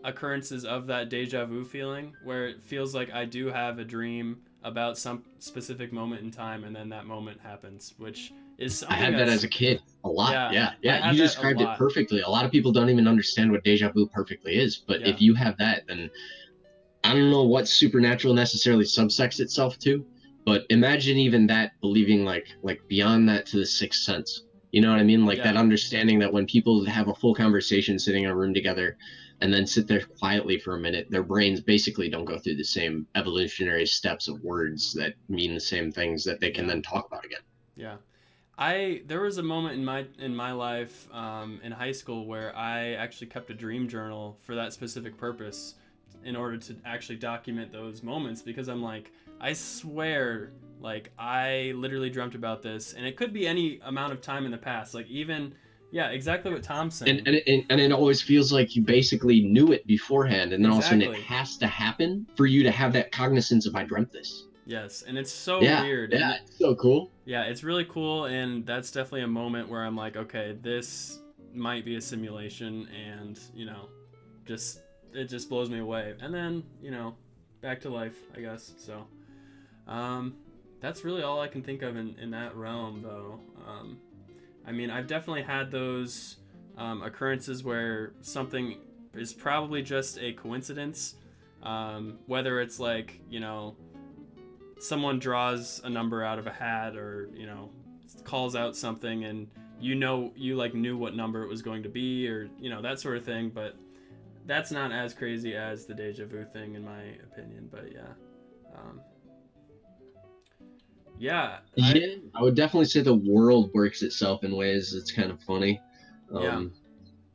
occurrences of that deja vu feeling where it feels like I do have a dream about some specific moment in time, and then that moment happens, which is I had that as a kid a lot. Yeah, Yeah, yeah. You described it perfectly. A lot of people don't even understand what deja vu perfectly is, but Yeah. if you have that, then I don't know what supernatural necessarily subsects itself to, but imagine even that believing like like beyond that to the sixth sense. You know what I mean? Like that understanding that when people have a full conversation sitting in a room together and then sit there quietly for a minute, their brains basically don't go through the same evolutionary steps of words that mean the same things that they can Yeah. then talk about again. Yeah, I there was a moment in my in my life um, in high school where I actually kept a dream journal for that specific purpose, in order to actually document those moments because I'm like I swear like I literally dreamt about this and it could be any amount of time in the past like even yeah exactly what Tom's saying and and it, and it always feels like you basically knew it beforehand and then all of a sudden it has to happen for you to have that cognizance of i dreamt this yes and it's so yeah weird yeah And- it's so cool Yeah, it's really cool, and that's definitely a moment where I'm like, okay, this might be a simulation, and you know, just it just blows me away. And then you know, back to life, I guess. So, um, that's really all I can think of in in that realm, though. Um, I mean, I've definitely had those um, occurrences where something is probably just a coincidence, um, whether it's like you know someone draws a number out of a hat or you know calls out something and you know you like knew what number it was going to be or you know that sort of thing but that's not as crazy as the deja vu thing in my opinion but yeah um, yeah I- yeah i would definitely say the world works itself in ways that's kind of funny um Yeah.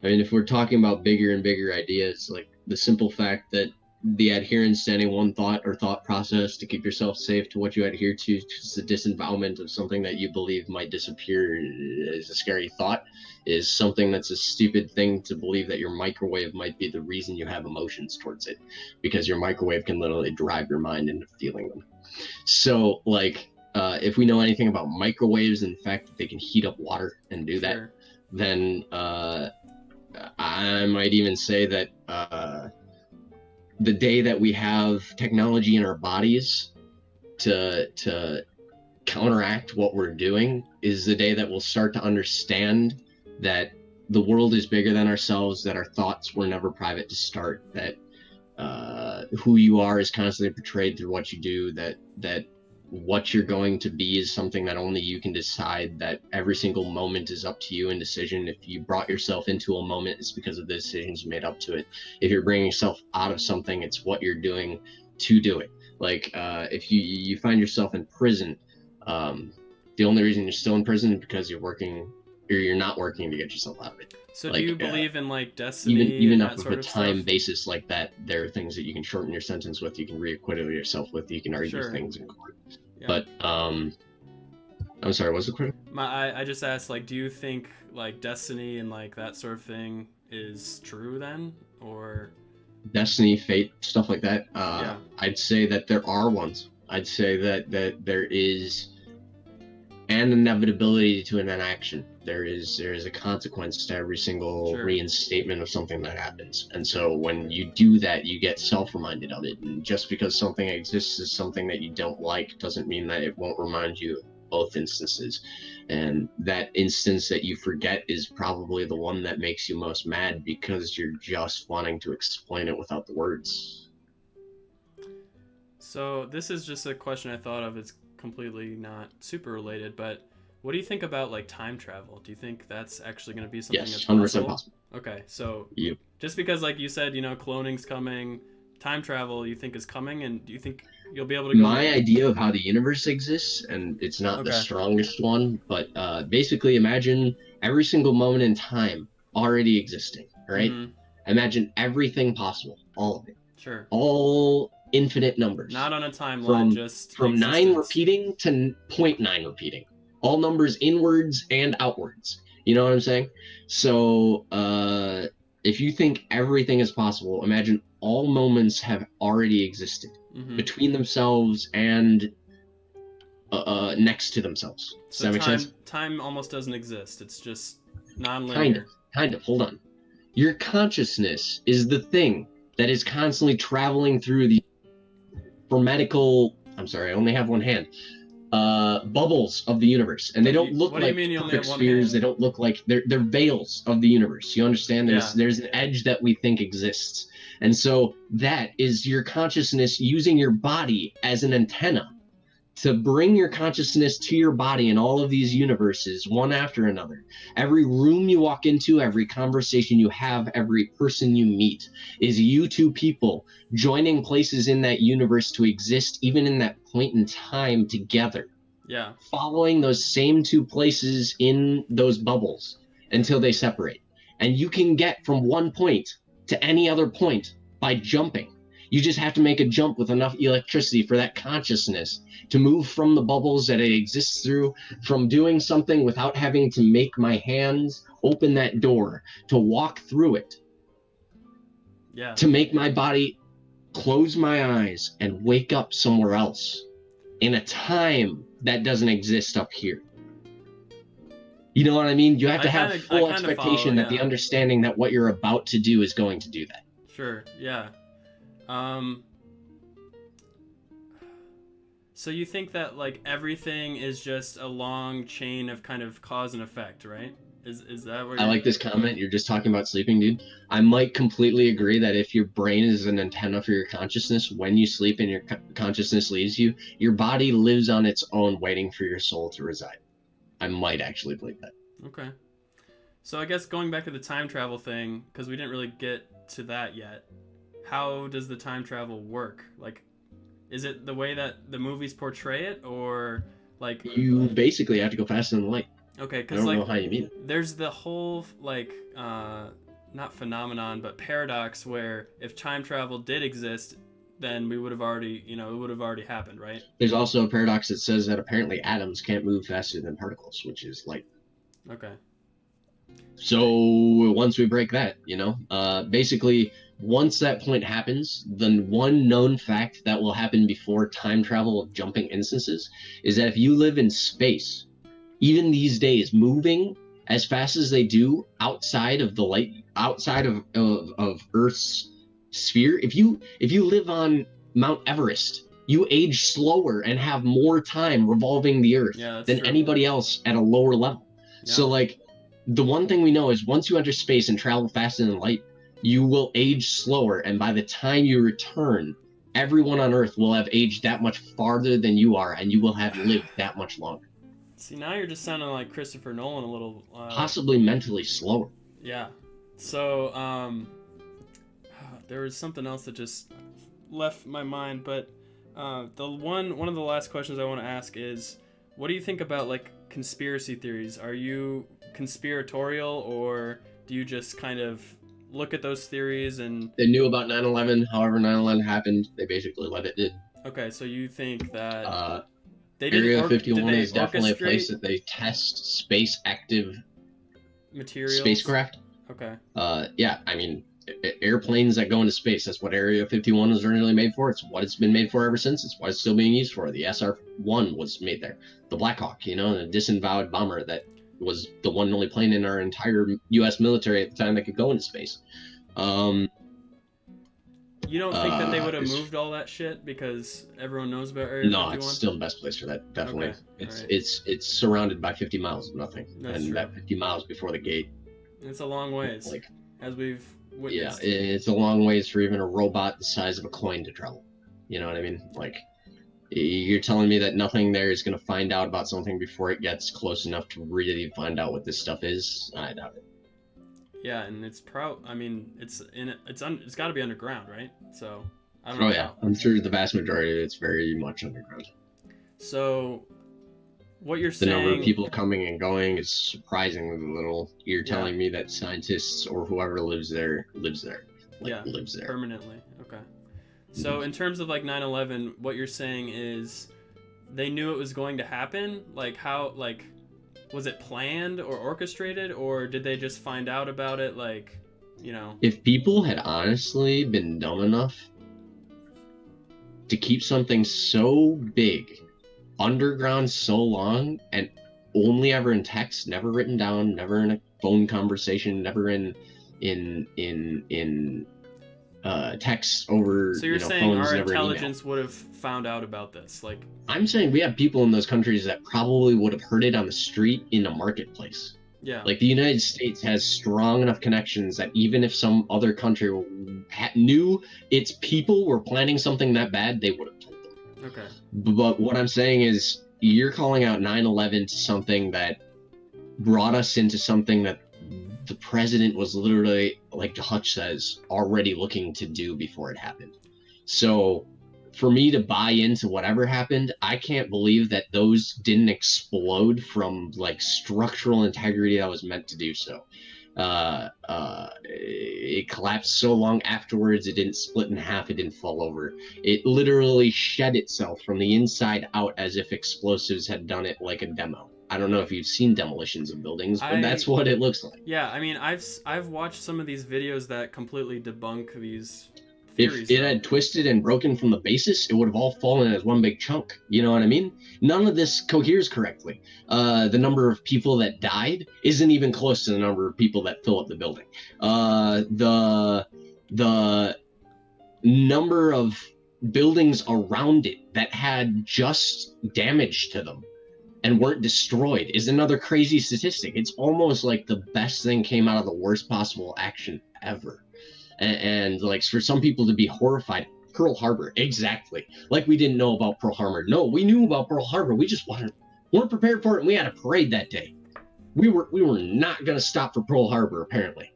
i mean if we're talking about bigger and bigger ideas like the simple fact that the adherence to any one thought or thought process to keep yourself safe to what you adhere to just the disembowelment of something that you believe might disappear is a scary thought is something that's a stupid thing to believe that your microwave might be the reason you have emotions towards it because your microwave can literally drive your mind into feeling them so like uh, if we know anything about microwaves and the fact that they can heat up water and do that sure. then uh, I might even say that uh, the day that we have technology in our bodies to to counteract what we're doing is the day that we'll start to understand that the world is bigger than ourselves, that our thoughts were never private to start, that uh, who you are is constantly portrayed through what you do, that that what you're going to be is something that only you can decide that every single moment is up to you. In decision if you brought yourself into a moment it's because of the decisions you made up to it. If you're bringing yourself out of something it's what you're doing to do it. Like uh, if you you find yourself in prison um, the only reason you're still in prison is because you're working or you're not working to get yourself out of it. So like, do you uh, believe in like destiny even even and with sort a of time stuff? basis like that there are things that you can shorten your sentence with you can reacquittal yourself with you can argue Sure. things in court Yeah. but um i'm sorry what's the question? My, I, I just asked, like, do you think like destiny and like that sort of thing is true then, or destiny fate stuff like that? Uh Yeah. i'd say that there are ones. I'd say that that there is an inevitability to an inaction there is there is a consequence to every single Sure. reinstatement of something that happens and so when you do that you get self-reminded of it and just because something exists as something that you don't like doesn't mean that it won't remind you of both instances and that instance that you forget is probably the one that makes you most mad because you're just wanting to explain it without the words So this is just a question I thought of. It's completely not super related, but what do you think about like time travel? Do you think that's actually going to be something yes that's 100% possible? possible Okay, so Yep. just because like you said, you know, cloning's coming, time travel you think is coming, and do you think you'll be able to go? my idea of how the universe exists and it's not the strongest one but uh, basically imagine every single moment in time already existing right Mhm, imagine everything possible all of it sure. all infinite numbers Not on a timeline, From- just from nine repeating to n- 0.9 repeating all numbers inwards and outwards you know what i'm saying so uh if you think everything is possible, imagine all moments have already existed hmm between themselves and uh, uh, next to themselves. Does So that make time sense? time almost doesn't exist. It's just non-linear. Kind of. Kind of. Hold on. Your consciousness is the thing that is constantly traveling through the hermetical. I'm sorry, I only have one hand. Uh, bubbles of the universe, and they do don't look do like mean you only perfect spheres. hand? They don't look like they're they're veils of the universe. You understand? There's Yeah. there's an edge that we think exists, and so that is your consciousness using your body as an antenna to bring your consciousness to your body in all of these universes, one after another. Every room you walk into, every conversation you have, every person you meet is you two people joining places in that universe to exist, even in that point in time together, Yeah. following those same two places in those bubbles until they separate. And you can get from one point to any other point by jumping. You just have to make a jump with enough electricity for that consciousness to move from the bubbles that it exists through, from doing something without having to make my hands open that door, to walk through it, Yeah. to make my body close my eyes and wake up somewhere else in a time that doesn't exist up here. You know what I mean? You have to have kinda- full expectation follow, that the understanding that what you're about to do is going to do that. Sure. Yeah. Um. So you think that like everything is just a long chain of kind of cause and effect, right? Is is that where I like this comment. You're just talking about sleeping, dude. I might completely agree that if your brain is an antenna for your consciousness, when you sleep and your co- consciousness leaves you, your body lives on its own, waiting for your soul to reside. I might actually believe that. Okay. So I guess going back to the time travel thing, because we didn't really get to that yet. How does the time travel work? Like, is it the way that the movies portray it, or like You basically have to go faster than light. okay? Because like know how you mean it. there's the whole like uh not phenomenon but paradox where if time travel did exist then we would have already you know it would have already happened right There's also a paradox that says that apparently atoms can't move faster than particles, which is light. okay So once we break that, you know, uh, basically, once that point happens, the one known fact that will happen before time travel of jumping instances is that if you live in space, even these days, moving as fast as they do outside of the light, outside of, of, of Earth's sphere, if you if you live on Mount Everest, you age slower and have more time revolving the Earth yeah than true. anybody else at a lower level. Yeah. So like the one thing we know is once you enter space and travel faster than light, you will age slower and by the time you return, everyone on earth will have aged that much farther than you are and you will have lived that much longer. see now you're just sounding like christopher nolan a little uh, Possibly mentally slower. yeah so um there was something else that just left my mind but uh, the one one of the last questions i want to ask is what do you think about like conspiracy theories are you conspiratorial or do you just kind of look at those theories and They knew about 9/11, however 9/11 happened, they basically let it did. okay so you think that Uh, they Area or- did 51 they is definitely a place that they test space active materials spacecraft. okay Uh, yeah, I mean, airplanes that go into space. That's what Area 51 was originally made for. It's what it's been made for ever since. It's what it's still being used for. The SR-1 was made there. The Black Hawk, you know, the disavowed bomber that was the one and only plane in our entire U.S. military at the time that could go into space. Um, you don't think that they Uh, would have moved all that shit because everyone knows about area no, 51 it's still the best place for that. Definitely, Okay, it's alright. it's it's surrounded by 50 miles of nothing, That's and true. that 50 miles before the gate, it's a long ways like as we've yeah, it's a long ways for even a robot the size of a coin to travel. You know what I mean? Like, you're telling me that nothing there is going to find out about something before it gets close enough to really find out what this stuff is? I doubt it. Yeah, and it's pro. I mean, it's in. It's un. It's got to be underground, right? So I don't Oh know. yeah. I'm sure the vast majority of it's very much underground. So, what you're The saying? number of people coming and going is surprisingly little. You're Yeah. telling me that scientists or whoever lives there lives there, like Yeah, lives there. permanently. So in terms of like 9/11, what you're saying is they knew it was going to happen. Like how? Like was it planned or orchestrated, or did they just find out about it? Like you know. If people had honestly been dumb enough to keep something so big underground so long and only ever in text, never written down, never in a phone conversation, never in in in in uh, text over So you're you know, saying our intelligence would have found out about this, like I'm saying we have people in those countries that probably would have heard it on the street in a marketplace. yeah, Like the United States has strong enough connections that even if some other country knew its people were planning something that bad, they would have told them. okay, But what I'm saying is, you're calling out 9 11 to something that brought us into something that the president was literally, like Hutch says, already looking to do before it happened. So for me to buy into whatever happened, I can't believe that those didn't explode from like structural integrity that was meant to do so. Uh, uh, it collapsed so long afterwards, it didn't split in half, it didn't fall over. It literally shed itself from the inside out as if explosives had done it like a demo. I don't know if you've seen demolitions of buildings, but I- that's what it looks like. yeah. I mean, I've s- I've watched some of these videos that completely debunk these If theories. it though. had twisted and broken from the basis, it would have all fallen as one big chunk. You know what I mean? None of this coheres correctly. Uh, the number of people that died isn't even close to the number of people that fill up the building. Uh, the the number of buildings around it that had just damage to them and weren't destroyed is another crazy statistic. It's almost like the best thing came out of the worst possible action ever. And, and like for some people to be horrified, Pearl Harbor, exactly. Like we didn't know about Pearl Harbor. No, we knew about Pearl Harbor. We just wanted, weren't prepared for it, and we had a parade that day. We were we were not gonna stop for Pearl Harbor apparently.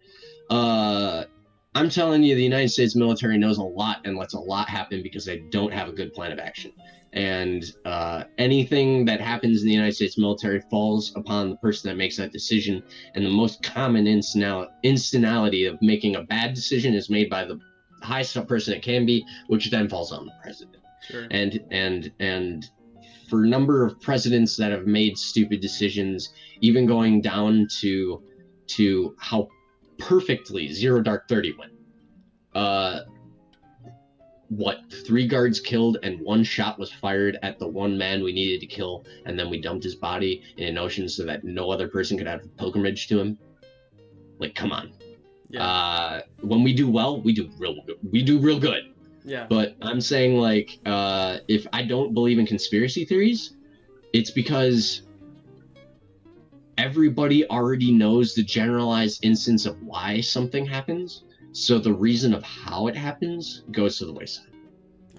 Uh, I'm telling you, the United States military knows a lot and lets a lot happen because they don't have a good plan of action. And uh, anything that happens in the United States military falls upon the person that makes that decision. And the most common instinality of making a bad decision is made by the highest up person it can be, which then falls on the president. Sure. And and and for a number of presidents that have made stupid decisions, even going down to to how perfectly Zero Dark Thirty went. Uh, what three guards killed and one shot was fired at the one man we needed to kill, and then we dumped his body in an ocean so that no other person could have a pilgrimage to him. Like, come on. yeah. Uh, when we do well, we do real good. We do real good. yeah. But I'm saying like, uh, if I don't believe in conspiracy theories, it's because everybody already knows the generalized instance of why something happens. So the reason of how it happens goes to the wayside.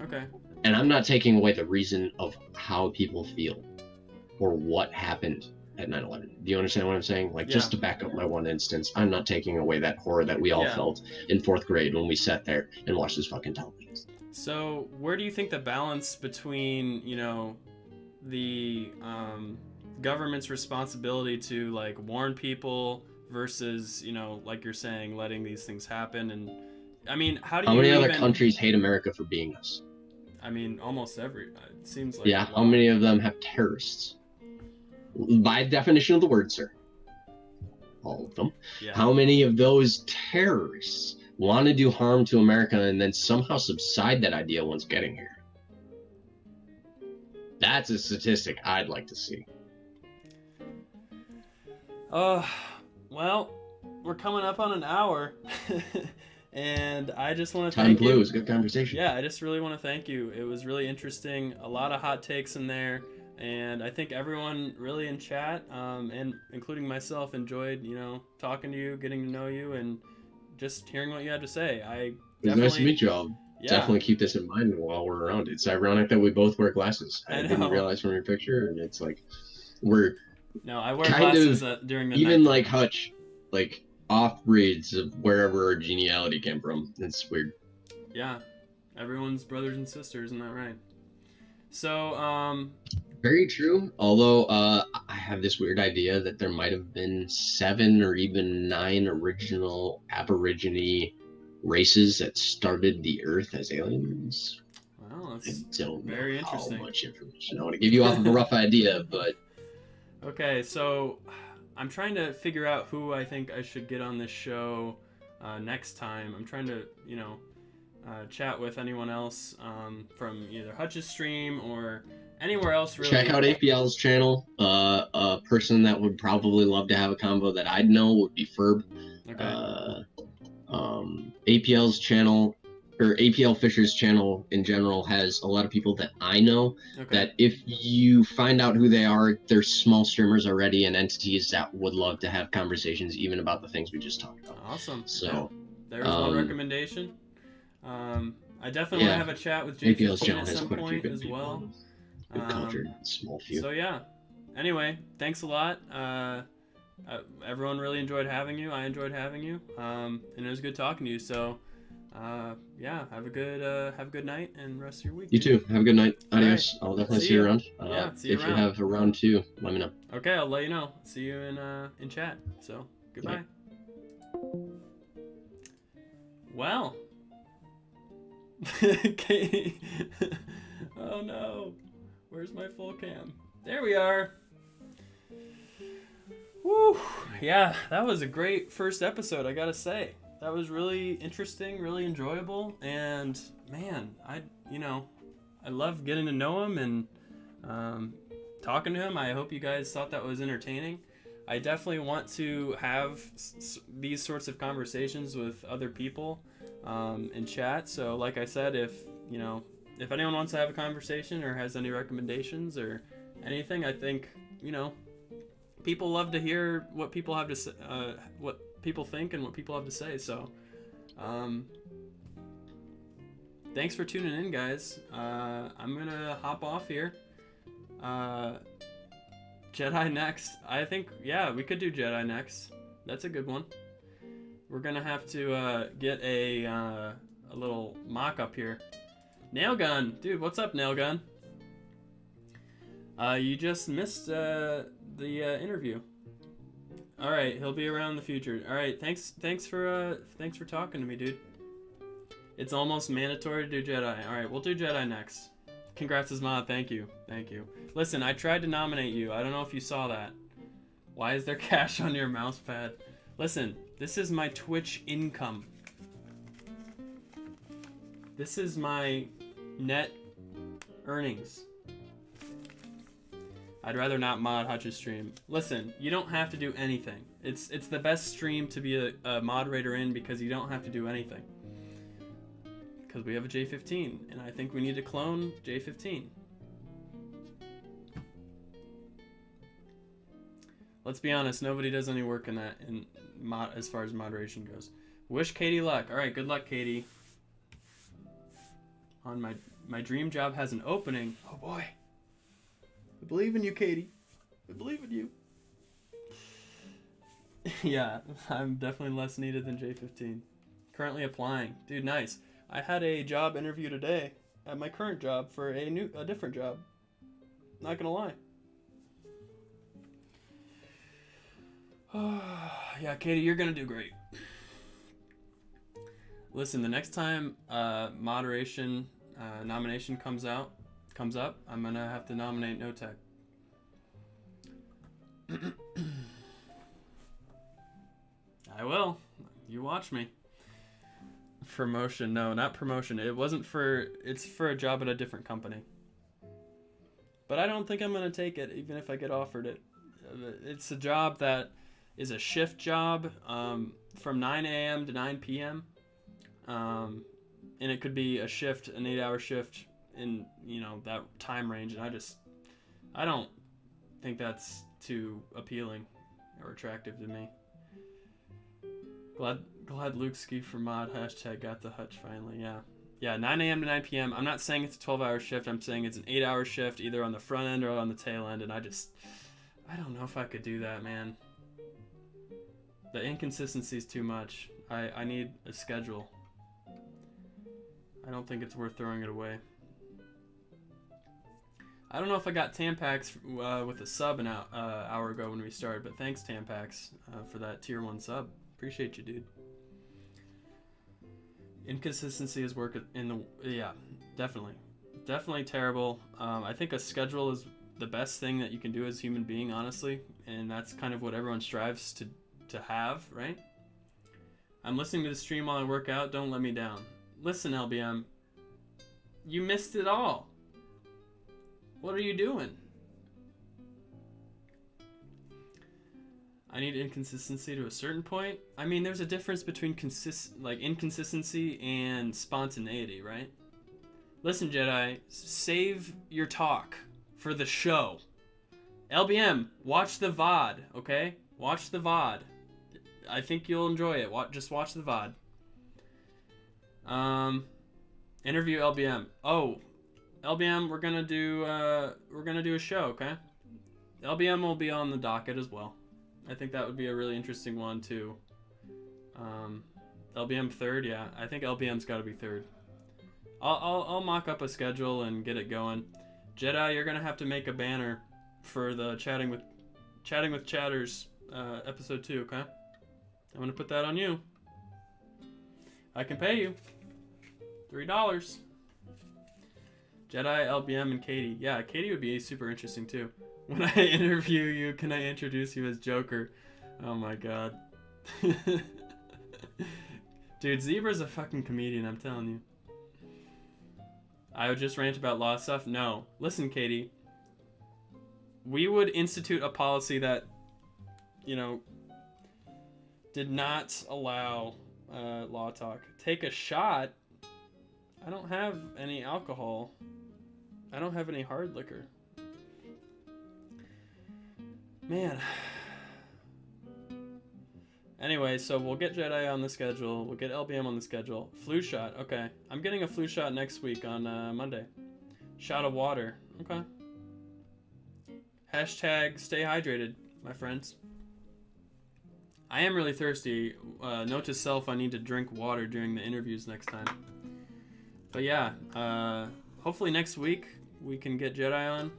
Okay. And I'm not taking away the reason of how people feel or what happened at 9 11. Do you understand what I'm saying? Like, just to back up my one instance, I'm not taking away that horror that we all Yeah. felt in fourth grade when we sat there and watched this fucking television. So, where do you think the balance between, you know, the um, government's responsibility to like warn people versus, you know, like you're saying, letting these things happen? And I mean, how do How many other countries hate America for being us? I mean, almost every. It seems like. yeah, how many of them have terrorists? By definition of the word, sir. All of them. Yeah. How many of those terrorists want to do harm to America and then somehow subside that idea once getting here? That's a statistic I'd like to see. Uh, well, we're coming up on an hour, and I just want to Time thank flew. It was a good conversation. Yeah, I just really want to thank you. It was really interesting. A lot of hot takes in there, and I think everyone really in chat, um, and including myself, enjoyed you know talking to you, getting to know you, and just hearing what you had to say. I It was nice to meet you all. Yeah, Definitely keep this in mind while we're around. It's ironic that we both wear glasses. I I, didn't realize from your picture, and it's like we're no, I wear kind glasses of uh, during the even night. like Hutch, like off breeds of wherever our geniality came from. It's weird. yeah, everyone's brothers and sisters, isn't that right? So, um, Very true. Although uh, I have this weird idea that there might have been seven or even nine original Aborigine races that started the Earth as aliens. well, I that's don't know Very how interesting. much information. I want to give you off of a rough idea, but Okay, so I'm trying to figure out who I think I should get on this show. uh, next time. I'm trying to, you know, uh, chat with anyone else um, from either Hutch's stream or anywhere else. Really. Check out APL's channel. Uh, a person that would probably love to have a combo that I'd know would be Ferb. Okay. Uh, um, APL's channel or APL Fisher's channel in general has a lot of people that I know okay. that if you find out who they are, they're small streamers already and entities that would love to have conversations even about the things we just talked about. Awesome. So. There's one um, recommendation. Um, I definitely Yeah. want to have a chat with channel at some quite a few point as well. Good Um, cultured, small few. So yeah. Anyway, thanks a lot. Uh, uh, everyone really enjoyed having you. I enjoyed having you. Um, and it was good talking to you. So, uh, yeah, have a good uh, have a good night and rest of your week. you too. Have a good night. Adios. I'll definitely See see, you around. Uh, Yeah, see you if around. you have a round two, let me know. Okay, I'll let you know. See you in uh, in chat. So goodbye. Well. Katie. oh no. Where's my full cam? There we are. Woo. Yeah, that was a great first episode, I gotta say. That was really interesting, really enjoyable, and man, I, you know, I love getting to know him and um, talking to him. I hope you guys thought that was entertaining. I definitely want to have s- these sorts of conversations with other people um, in chat. So, like I said, if you know, if anyone wants to have a conversation or has any recommendations or anything, I think you know, people love to hear what people have to say, uh, what people think and what people have to say. So, um, thanks for tuning in, guys. Uh, I'm gonna hop off here. Uh, Jedi next. I think yeah, we could do Jedi next. That's a good one. We're gonna have to uh, get a uh, a little mock up here. Nail gun, dude. What's up, nail gun? Uh, you just missed uh, the uh, interview. All right, he'll be around in the future. All right, thanks, thanks for uh, thanks for talking to me, dude. It's almost mandatory to do Jedi. All right, we'll do Jedi next. Congrats, Isma. Thank you, thank you. Listen, I tried to nominate you. I don't know if you saw that. Why is there cash on your mouse pad? Listen, this is my Twitch income. This is my net earnings. I'd rather not mod Hutch's stream. Listen, you don't have to do anything. It's it's the best stream to be a, a moderator in because you don't have to do anything. Because we have a J15, and I think we need to clone J15. Let's be honest, nobody does any work in that in mod as far as moderation goes. Wish Katie luck. All right, good luck, Katie. On my my dream job has an opening. Oh boy. I believe in you, Katie. I believe in you. yeah, I'm definitely less needed than J15. Currently applying. Dude, nice. I had a job interview today at my current job for a new a different job. Not gonna lie. yeah, Katie, you're gonna do great. Listen, the next time uh, moderation uh, nomination comes out, comes up, I'm gonna have to nominate No Tech. I will. You watch me. Promotion? No, not promotion. It wasn't for. It's for a job at a different company. But I don't think I'm gonna take it, even if I get offered it. It's a job that is a shift job um, from 9 a.m. to 9 p.m. Um, and it could be a shift, an eight-hour shift in you know that time range. And I just, I don't think that's too appealing or attractive to me. Glad glad Luke Ski for mod hashtag got the hutch finally. Yeah. Yeah, 9 a.m. to 9 p.m. I'm not saying it's a 12 hour shift. I'm saying it's an 8 hour shift, either on the front end or on the tail end. And I just, I don't know if I could do that, man. The inconsistency is too much. I, I need a schedule. I don't think it's worth throwing it away. I don't know if I got Tampax uh, with a sub an hour, uh, hour ago when we started, but thanks Tampax uh, for that tier one sub. Appreciate you, dude. Inconsistency is work in the yeah, definitely, definitely terrible. Um, I think a schedule is the best thing that you can do as a human being, honestly, and that's kind of what everyone strives to to have, right? I'm listening to the stream while I work out. Don't let me down. Listen, LBM. You missed it all. What are you doing? I need inconsistency to a certain point. I mean, there's a difference between consist like inconsistency and spontaneity, right? Listen, Jedi, save your talk for the show. LBM, watch the VOD, okay? Watch the VOD. I think you'll enjoy it. Watch, just watch the VOD. Um, interview LBM. Oh, LBM, we're gonna do uh, we're gonna do a show, okay? LBM will be on the docket as well. I think that would be a really interesting one too. Um, LBM third, yeah. I think LBM's got to be third. I'll, I'll I'll mock up a schedule and get it going. Jedi, you're gonna have to make a banner for the chatting with chatting with chatters uh, episode two, okay? I'm gonna put that on you. I can pay you three dollars. Jedi, LBM, and Katie. Yeah, Katie would be super interesting too. When I interview you, can I introduce you as Joker? Oh my god. Dude, Zebra's a fucking comedian, I'm telling you. I would just rant about law stuff? No. Listen, Katie. We would institute a policy that, you know, did not allow uh, law talk. Take a shot. I don't have any alcohol. I don't have any hard liquor. Man. Anyway, so we'll get Jedi on the schedule. We'll get LBM on the schedule. Flu shot. Okay. I'm getting a flu shot next week on uh, Monday. Shot of water. Okay. Hashtag stay hydrated, my friends. I am really thirsty. Uh, note to self, I need to drink water during the interviews next time. But yeah, uh, hopefully next week we can get Jedi on.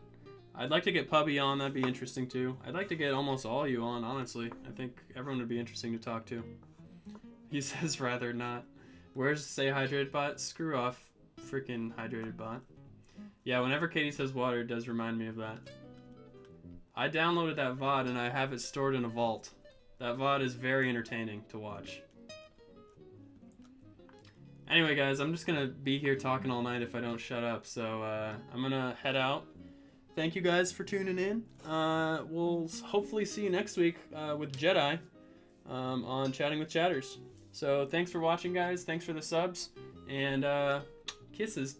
I'd like to get Pubby on. That'd be interesting too. I'd like to get almost all you on, honestly. I think everyone would be interesting to talk to. He says rather not. Where's Stay Hydrated Bot? Screw off, freaking Hydrated Bot. Yeah, whenever Katie says water, it does remind me of that. I downloaded that VOD and I have it stored in a vault. That VOD is very entertaining to watch. Anyway, guys, I'm just gonna be here talking all night if I don't shut up, so uh, I'm gonna head out. Thank you guys for tuning in. Uh, we'll hopefully see you next week uh, with Jedi um, on Chatting with Chatters. So thanks for watching, guys. Thanks for the subs, and uh, kisses.